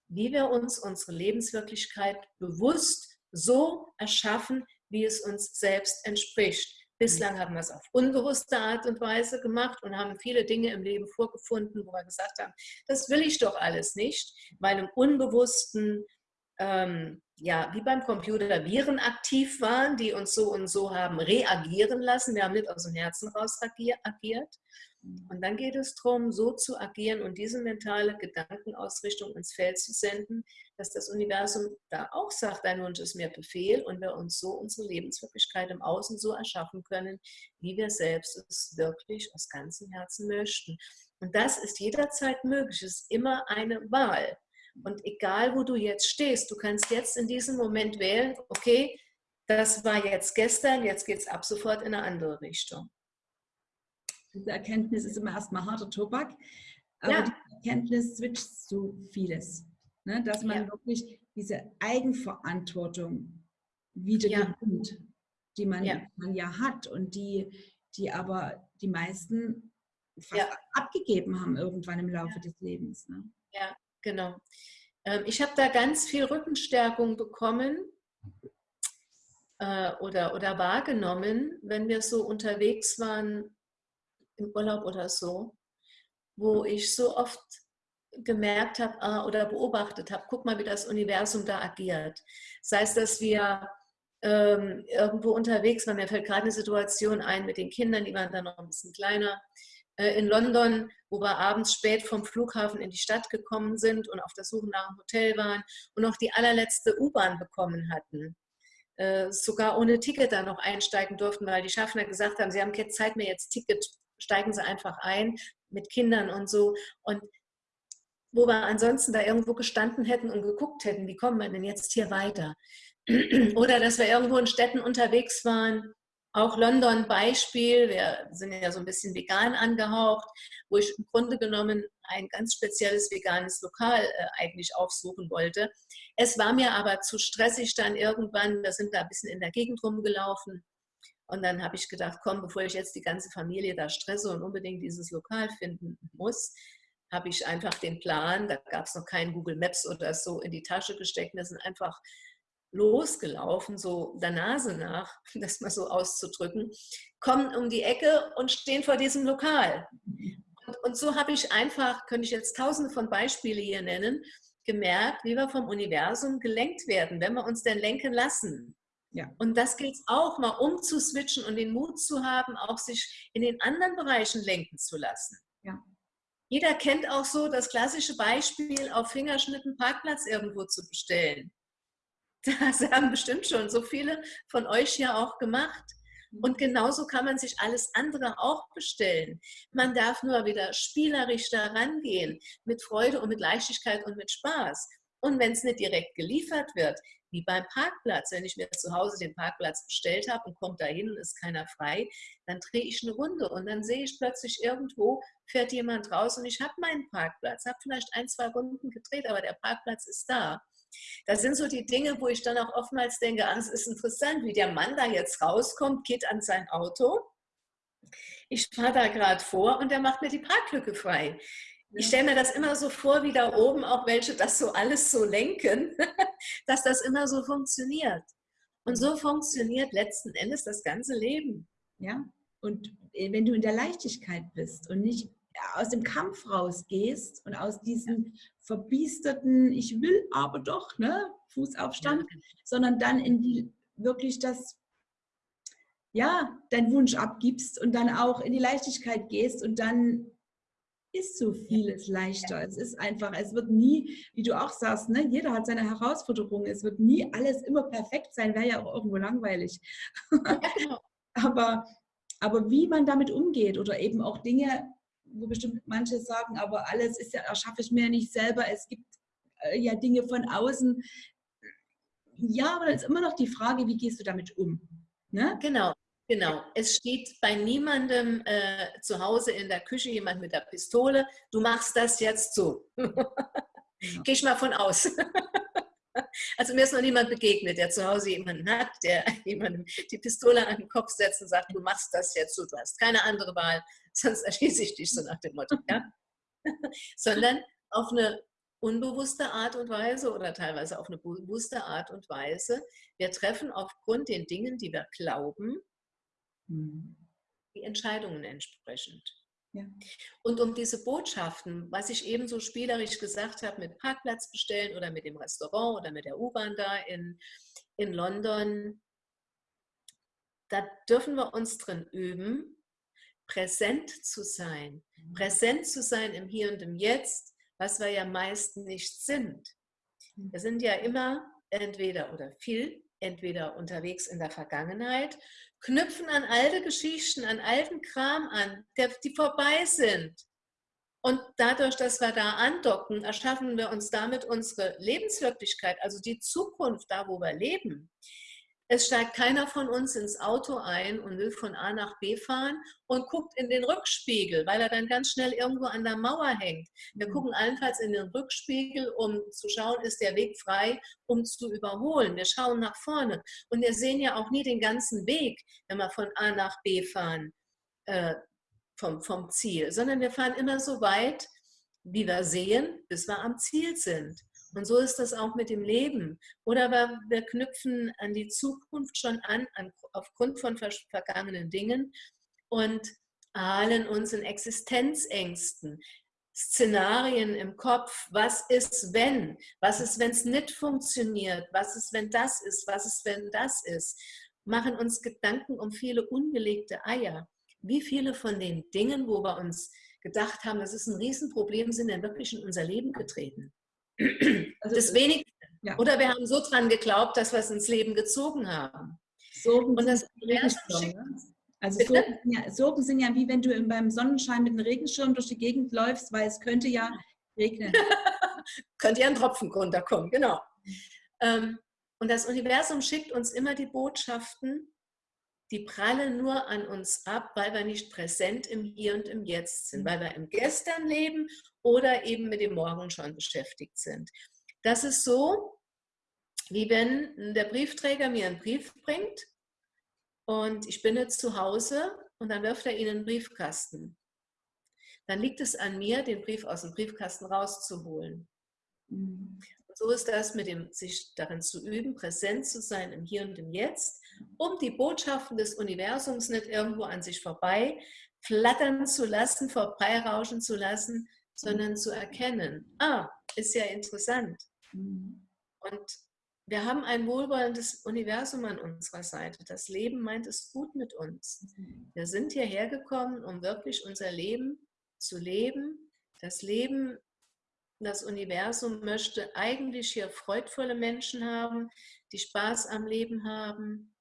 wie wir uns unsere Lebenswirklichkeit bewusst so erschaffen, wie es uns selbst entspricht. Bislang haben wir es auf unbewusste Art und Weise gemacht und haben viele Dinge im Leben vorgefunden, wo wir gesagt haben, das will ich doch alles nicht, weil im Unbewussten, ähm, ja, wie beim Computer Viren aktiv waren, die uns so und so haben reagieren lassen. Wir haben nicht aus dem Herzen raus agiert. Und dann geht es darum, so zu agieren und diese mentale Gedankenausrichtung ins Feld zu senden, dass das Universum da auch sagt, dein Wunsch ist mir Befehl und wir uns so unsere Lebenswirklichkeit im Außen so erschaffen können, wie wir selbst es wirklich aus ganzem Herzen möchten. Und das ist jederzeit möglich, es ist immer eine Wahl. Und egal, wo du jetzt stehst, du kannst jetzt in diesem Moment wählen, okay, das war jetzt gestern, jetzt geht es ab sofort in eine andere Richtung. Diese Erkenntnis ist immer erstmal harter Tobak, aber ja. die Erkenntnis switcht so vieles. Ne? Dass man ja. wirklich diese Eigenverantwortung wieder ja. gewinnt, die man ja. man ja hat und die, die aber die meisten fast abgegeben haben irgendwann im Laufe des Lebens. Ne? Ja, genau. Ähm, ich habe da ganz viel Rückenstärkung bekommen äh, oder, oder wahrgenommen, wenn wir so unterwegs waren im Urlaub oder so, wo ich so oft gemerkt habe ah, oder beobachtet habe, guck mal, wie das Universum da agiert. Sei es, dass wir ähm, irgendwo unterwegs waren, mir fällt gerade eine Situation ein mit den Kindern, die waren dann noch ein bisschen kleiner, äh, in London, wo wir abends spät vom Flughafen in die Stadt gekommen sind und auf der Suche nach einem Hotel waren und noch die allerletzte U-Bahn bekommen hatten. Äh, sogar ohne Ticket da noch einsteigen durften, weil die Schaffner gesagt haben, sie haben keine Zeit mehr, jetzt Ticket steigen sie einfach ein mit Kindern und so. Und wo wir ansonsten da irgendwo gestanden hätten und geguckt hätten, wie kommen wir denn jetzt hier weiter? Oder dass wir irgendwo in Städten unterwegs waren, auch London Beispiel, wir sind ja so ein bisschen vegan angehaucht, wo ich im Grunde genommen ein ganz spezielles veganes Lokal äh, eigentlich aufsuchen wollte. Es war mir aber zu stressig dann irgendwann, wir sind da ein bisschen in der Gegend rumgelaufen und dann habe ich gedacht, komm, bevor ich jetzt die ganze Familie da stresse und unbedingt dieses Lokal finden muss, habe ich einfach den Plan, da gab es noch keinen Google Maps oder so, in die Tasche gesteckt. Wir sind einfach losgelaufen, so der Nase nach, das mal so auszudrücken, kommen um die Ecke und stehen vor diesem Lokal. Und, und so habe ich einfach, könnte ich jetzt tausende von Beispielen hier nennen, gemerkt, wie wir vom Universum gelenkt werden, wenn wir uns denn lenken lassen. Ja. Und das gilt auch mal umzuswitchen und den Mut zu haben, auch sich in den anderen Bereichen lenken zu lassen. Ja. Jeder kennt auch so das klassische Beispiel, auf Fingerschnitten Parkplatz irgendwo zu bestellen. Das haben bestimmt schon so viele von euch ja auch gemacht. Mhm. Und genauso kann man sich alles andere auch bestellen. Man darf nur wieder spielerisch daran gehen, mit Freude und mit Leichtigkeit und mit Spaß. Und wenn es nicht direkt geliefert wird, wie beim Parkplatz. Wenn ich mir zu Hause den Parkplatz bestellt habe und komme da hin und ist keiner frei, dann drehe ich eine Runde und dann sehe ich plötzlich irgendwo, fährt jemand raus und ich habe meinen Parkplatz, habe vielleicht ein, zwei Runden gedreht, aber der Parkplatz ist da. Das sind so die Dinge, wo ich dann auch oftmals denke, ah, es ist interessant, wie der Mann da jetzt rauskommt, geht an sein Auto. Ich fahre da gerade vor und der macht mir die Parklücke frei. Ich stelle mir das immer so vor, wie da oben auch welche das so alles so lenken, dass das immer so funktioniert. Und so funktioniert letzten Endes das ganze Leben. Ja, und äh, wenn du in der Leichtigkeit bist und nicht aus dem Kampf rausgehst und aus diesem verbiesterten, ich will aber doch, ne, Fußaufstand, ja. sondern dann in die wirklich das, ja, deinen Wunsch abgibst und dann auch in die Leichtigkeit gehst und dann ist so vieles leichter. Es ist einfach, es wird nie, wie du auch sagst, ne, jeder hat seine Herausforderungen. Es wird nie alles immer perfekt sein, wäre ja auch irgendwo langweilig. Genau. aber, aber wie man damit umgeht oder eben auch Dinge, wo bestimmt manche sagen, aber alles ist ja, erschaffe ich mir nicht selber. Es gibt äh, ja Dinge von außen. Ja, aber dann ist immer noch die Frage, wie gehst du damit um? Ne? Genau. Genau, es steht bei niemandem äh, zu Hause in der Küche jemand mit der Pistole, du machst das jetzt so. Genau. Gehe ich mal von aus. also mir ist noch niemand begegnet, der zu Hause jemanden hat, der jemandem die Pistole an den Kopf setzt und sagt, du machst das jetzt so, du hast keine andere Wahl, sonst erschieße ich dich so nach dem Motto. Ja? Sondern auf eine unbewusste Art und Weise oder teilweise auf eine bewusste Art und Weise. Wir treffen aufgrund den Dingen, die wir glauben, Mhm. die Entscheidungen entsprechend. Ja. Und um diese Botschaften, was ich eben so spielerisch gesagt habe, mit Parkplatz bestellen oder mit dem Restaurant oder mit der U-Bahn da in, in London, da dürfen wir uns drin üben, präsent zu sein. Mhm. Präsent zu sein im Hier und im Jetzt, was wir ja meist nicht sind. Wir sind ja immer entweder oder viel entweder unterwegs in der Vergangenheit, knüpfen an alte Geschichten, an alten Kram an, der, die vorbei sind. Und dadurch, dass wir da andocken, erschaffen wir uns damit unsere Lebenswirklichkeit, also die Zukunft, da wo wir leben. Es steigt keiner von uns ins Auto ein und will von A nach B fahren und guckt in den Rückspiegel, weil er dann ganz schnell irgendwo an der Mauer hängt. Wir mhm. gucken allenfalls in den Rückspiegel, um zu schauen, ist der Weg frei, um zu überholen. Wir schauen nach vorne und wir sehen ja auch nie den ganzen Weg, wenn wir von A nach B fahren äh, vom, vom Ziel, sondern wir fahren immer so weit, wie wir sehen, bis wir am Ziel sind. Und so ist das auch mit dem Leben. Oder wir, wir knüpfen an die Zukunft schon an, an aufgrund von vergangenen Dingen und ahlen uns in Existenzängsten. Szenarien im Kopf, was ist, wenn? Was ist, wenn es nicht funktioniert? Was ist, wenn das ist? Was ist, wenn das ist? Machen uns Gedanken um viele ungelegte Eier. Wie viele von den Dingen, wo wir uns gedacht haben, das ist ein Riesenproblem, sind denn wirklich in unser Leben getreten? Also das wenigste. Ja. Oder wir haben so dran geglaubt, dass wir es ins Leben gezogen haben. Sorgen Und das also Sorgen, ja, Sorgen sind ja wie wenn du beim Sonnenschein mit einem Regenschirm durch die Gegend läufst, weil es könnte ja regnen. könnte ja ein Tropfen runterkommen, genau. Ähm, und das Universum schickt uns immer die Botschaften, die prallen nur an uns ab, weil wir nicht präsent im Hier und im Jetzt sind, weil wir im Gestern leben oder eben mit dem Morgen schon beschäftigt sind. Das ist so, wie wenn der Briefträger mir einen Brief bringt und ich bin jetzt zu Hause und dann wirft er ihn in den Briefkasten. Dann liegt es an mir, den Brief aus dem Briefkasten rauszuholen. Mhm. so ist das mit dem, sich darin zu üben, präsent zu sein im Hier und im Jetzt, um die Botschaften des Universums nicht irgendwo an sich vorbei flattern zu lassen, vorbeirauschen zu lassen, sondern zu erkennen, ah, ist ja interessant. Mhm. Und wir haben ein wohlwollendes Universum an unserer Seite. Das Leben meint es gut mit uns. Mhm. Wir sind hierher gekommen, um wirklich unser Leben zu leben. Das Leben, das Universum möchte eigentlich hier freudvolle Menschen haben, die Spaß am Leben haben,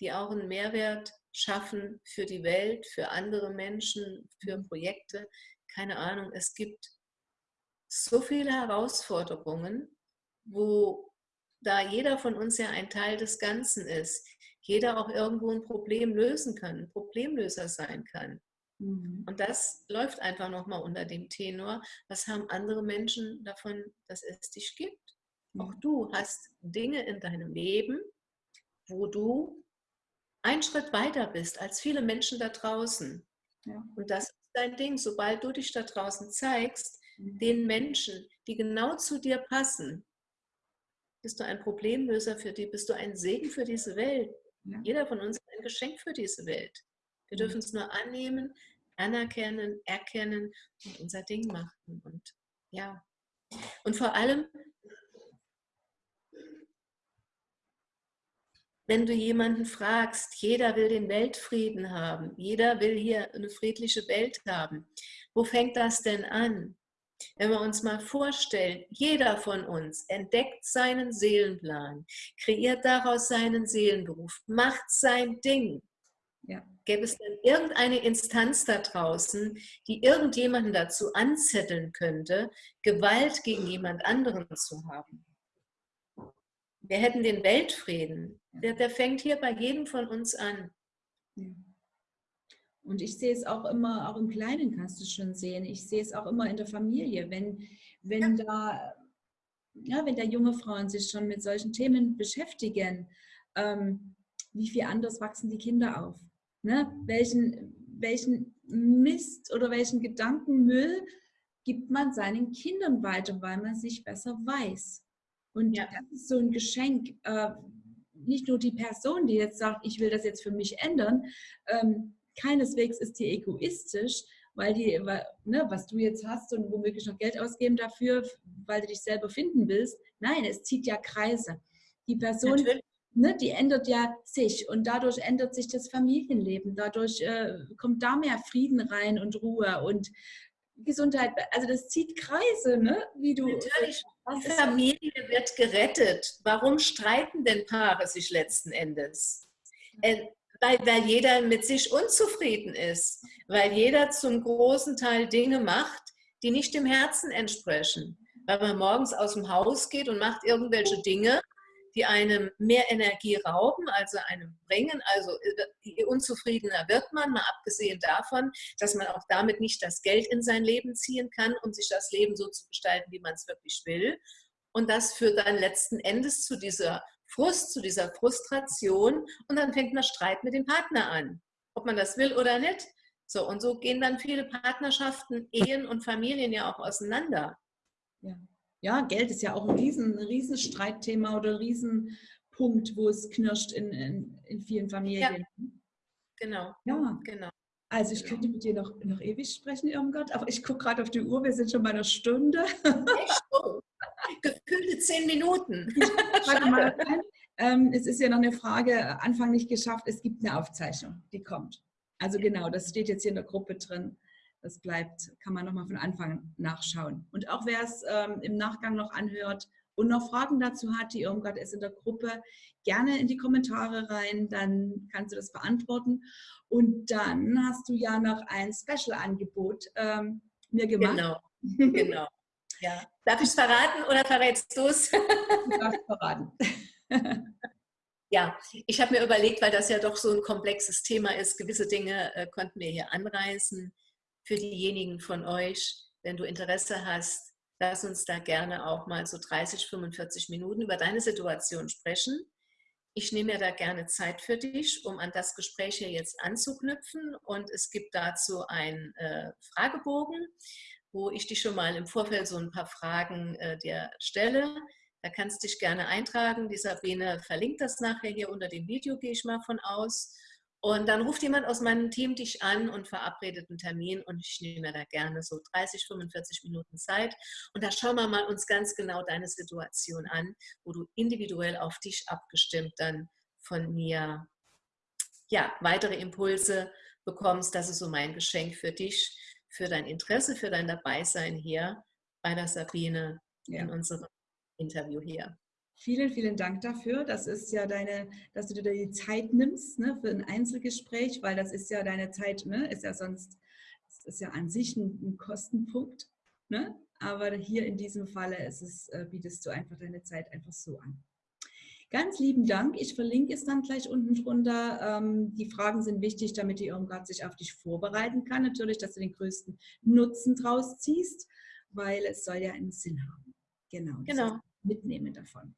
die auch einen Mehrwert schaffen für die Welt, für andere Menschen, für mhm. Projekte, keine Ahnung, es gibt so viele Herausforderungen, wo da jeder von uns ja ein Teil des Ganzen ist, jeder auch irgendwo ein Problem lösen kann, ein Problemlöser sein kann. Mhm. Und das läuft einfach nochmal unter dem Tenor, was haben andere Menschen davon, dass es dich gibt? Auch du hast Dinge in deinem Leben, wo du einen Schritt weiter bist als viele Menschen da draußen. Ja. Und das ist dein Ding. Sobald du dich da draußen zeigst, mhm. den Menschen, die genau zu dir passen, bist du ein Problemlöser für die, bist du ein Segen für diese Welt. Ja. Jeder von uns ist ein Geschenk für diese Welt. Wir mhm. dürfen es nur annehmen, anerkennen, erkennen und unser Ding machen. Und ja. Und vor allem wenn du jemanden fragst, jeder will den Weltfrieden haben, jeder will hier eine friedliche Welt haben, wo fängt das denn an? Wenn wir uns mal vorstellen, jeder von uns entdeckt seinen Seelenplan, kreiert daraus seinen Seelenberuf, macht sein Ding. Ja. Gäbe es denn irgendeine Instanz da draußen, die irgendjemanden dazu anzetteln könnte, Gewalt gegen jemand anderen zu haben? Wir hätten den Weltfrieden. Der, der fängt hier bei jedem von uns an. Und ich sehe es auch immer, auch im Kleinen kannst du schon sehen. Ich sehe es auch immer in der Familie, wenn, wenn ja. da, ja, wenn da junge Frauen sich schon mit solchen Themen beschäftigen, ähm, wie viel anders wachsen die Kinder auf? Ne? Welchen, welchen Mist oder welchen Gedankenmüll gibt man seinen Kindern weiter, weil man sich besser weiß? Und ja. das ist so ein Geschenk. Äh, nicht nur die Person, die jetzt sagt, ich will das jetzt für mich ändern, ähm, keineswegs ist die egoistisch, weil die, ne, was du jetzt hast und womöglich noch Geld ausgeben dafür, weil du dich selber finden willst. Nein, es zieht ja Kreise. Die Person, ne, die ändert ja sich und dadurch ändert sich das Familienleben. Dadurch äh, kommt da mehr Frieden rein und Ruhe und Gesundheit. Also das zieht Kreise, ne? wie du. Natürlich die Familie wird gerettet. Warum streiten denn Paare sich letzten Endes? Äh, weil, weil jeder mit sich unzufrieden ist, weil jeder zum großen Teil Dinge macht, die nicht dem Herzen entsprechen. Weil man morgens aus dem Haus geht und macht irgendwelche Dinge, die einem mehr Energie rauben, also einem bringen. Also je unzufriedener wird man, mal abgesehen davon, dass man auch damit nicht das Geld in sein Leben ziehen kann, um sich das Leben so zu gestalten, wie man es wirklich will. Und das führt dann letzten Endes zu dieser Frust, zu dieser Frustration und dann fängt man Streit mit dem Partner an, ob man das will oder nicht. So, und so gehen dann viele Partnerschaften, Ehen und Familien ja auch auseinander. Ja ja, Geld ist ja auch ein riesen, riesen Streitthema oder ein Riesenpunkt, wo es knirscht in, in, in vielen Familien. Ja. Genau. Ja, genau. Also ich könnte mit dir noch, noch ewig sprechen, Irmgard, aber ich gucke gerade auf die Uhr, wir sind schon bei einer Stunde. Echt? Oh. Gefühlte zehn Minuten. mal ähm, es ist ja noch eine Frage, Anfang nicht geschafft, es gibt eine Aufzeichnung, die kommt. Also genau, das steht jetzt hier in der Gruppe drin. Das bleibt, kann man nochmal von Anfang nachschauen. Und auch wer es ähm, im Nachgang noch anhört und noch Fragen dazu hat, die Irmgard ist in der Gruppe, gerne in die Kommentare rein, dann kannst du das beantworten. Und dann hast du ja noch ein Special-Angebot ähm, mir gemacht. Genau, genau. Ja. Darf ich es verraten oder verrätst du es? Du darfst verraten. Ja, ich habe mir überlegt, weil das ja doch so ein komplexes Thema ist, gewisse Dinge äh, konnten wir hier anreißen für diejenigen von euch, wenn du Interesse hast, lass uns da gerne auch mal so 30, 45 Minuten über deine Situation sprechen. Ich nehme mir da gerne Zeit für dich, um an das Gespräch hier jetzt anzuknüpfen. Und es gibt dazu einen äh, Fragebogen, wo ich dich schon mal im Vorfeld so ein paar Fragen äh, dir stelle. Da kannst du dich gerne eintragen. Die Sabine verlinkt das nachher hier unter dem Video, gehe ich mal von aus. Und dann ruft jemand aus meinem Team dich an und verabredet einen Termin und ich nehme da gerne so 30, 45 Minuten Zeit. Und da schauen wir mal uns ganz genau deine Situation an, wo du individuell auf dich abgestimmt dann von mir ja, weitere Impulse bekommst. Das ist so mein Geschenk für dich, für dein Interesse, für dein Dabeisein hier bei der Sabine ja. in unserem Interview hier. Vielen, vielen Dank dafür. Das ist ja deine, dass du dir die Zeit nimmst ne, für ein Einzelgespräch, weil das ist ja deine Zeit, ne, ist ja sonst, das ist ja an sich ein, ein Kostenpunkt. Ne? Aber hier in diesem Falle ist es, äh, bietest du einfach deine Zeit einfach so an. Ganz lieben Dank. Ich verlinke es dann gleich unten drunter. Ähm, die Fragen sind wichtig, damit die Irmgard sich auf dich vorbereiten kann. Natürlich, dass du den größten Nutzen draus ziehst, weil es soll ja einen Sinn haben. Genau. Genau. Mitnehmen davon.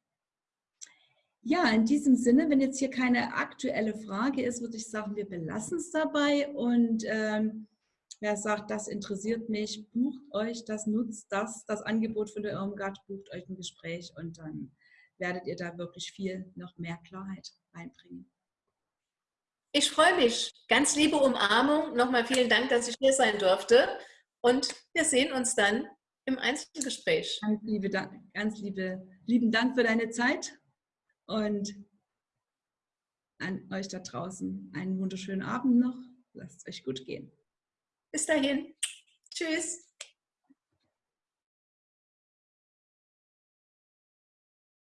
Ja, in diesem Sinne, wenn jetzt hier keine aktuelle Frage ist, würde ich sagen, wir belassen es dabei. Und ähm, wer sagt, das interessiert mich, bucht euch das, nutzt das, das Angebot von der Irmgard, bucht euch ein Gespräch und dann werdet ihr da wirklich viel noch mehr Klarheit reinbringen. Ich freue mich. Ganz liebe Umarmung. Nochmal vielen Dank, dass ich hier sein durfte. Und wir sehen uns dann im Einzelgespräch. Ganz, liebe ganz liebe, lieben Dank für deine Zeit und an euch da draußen einen wunderschönen Abend noch. Lasst es euch gut gehen. Bis dahin. Tschüss.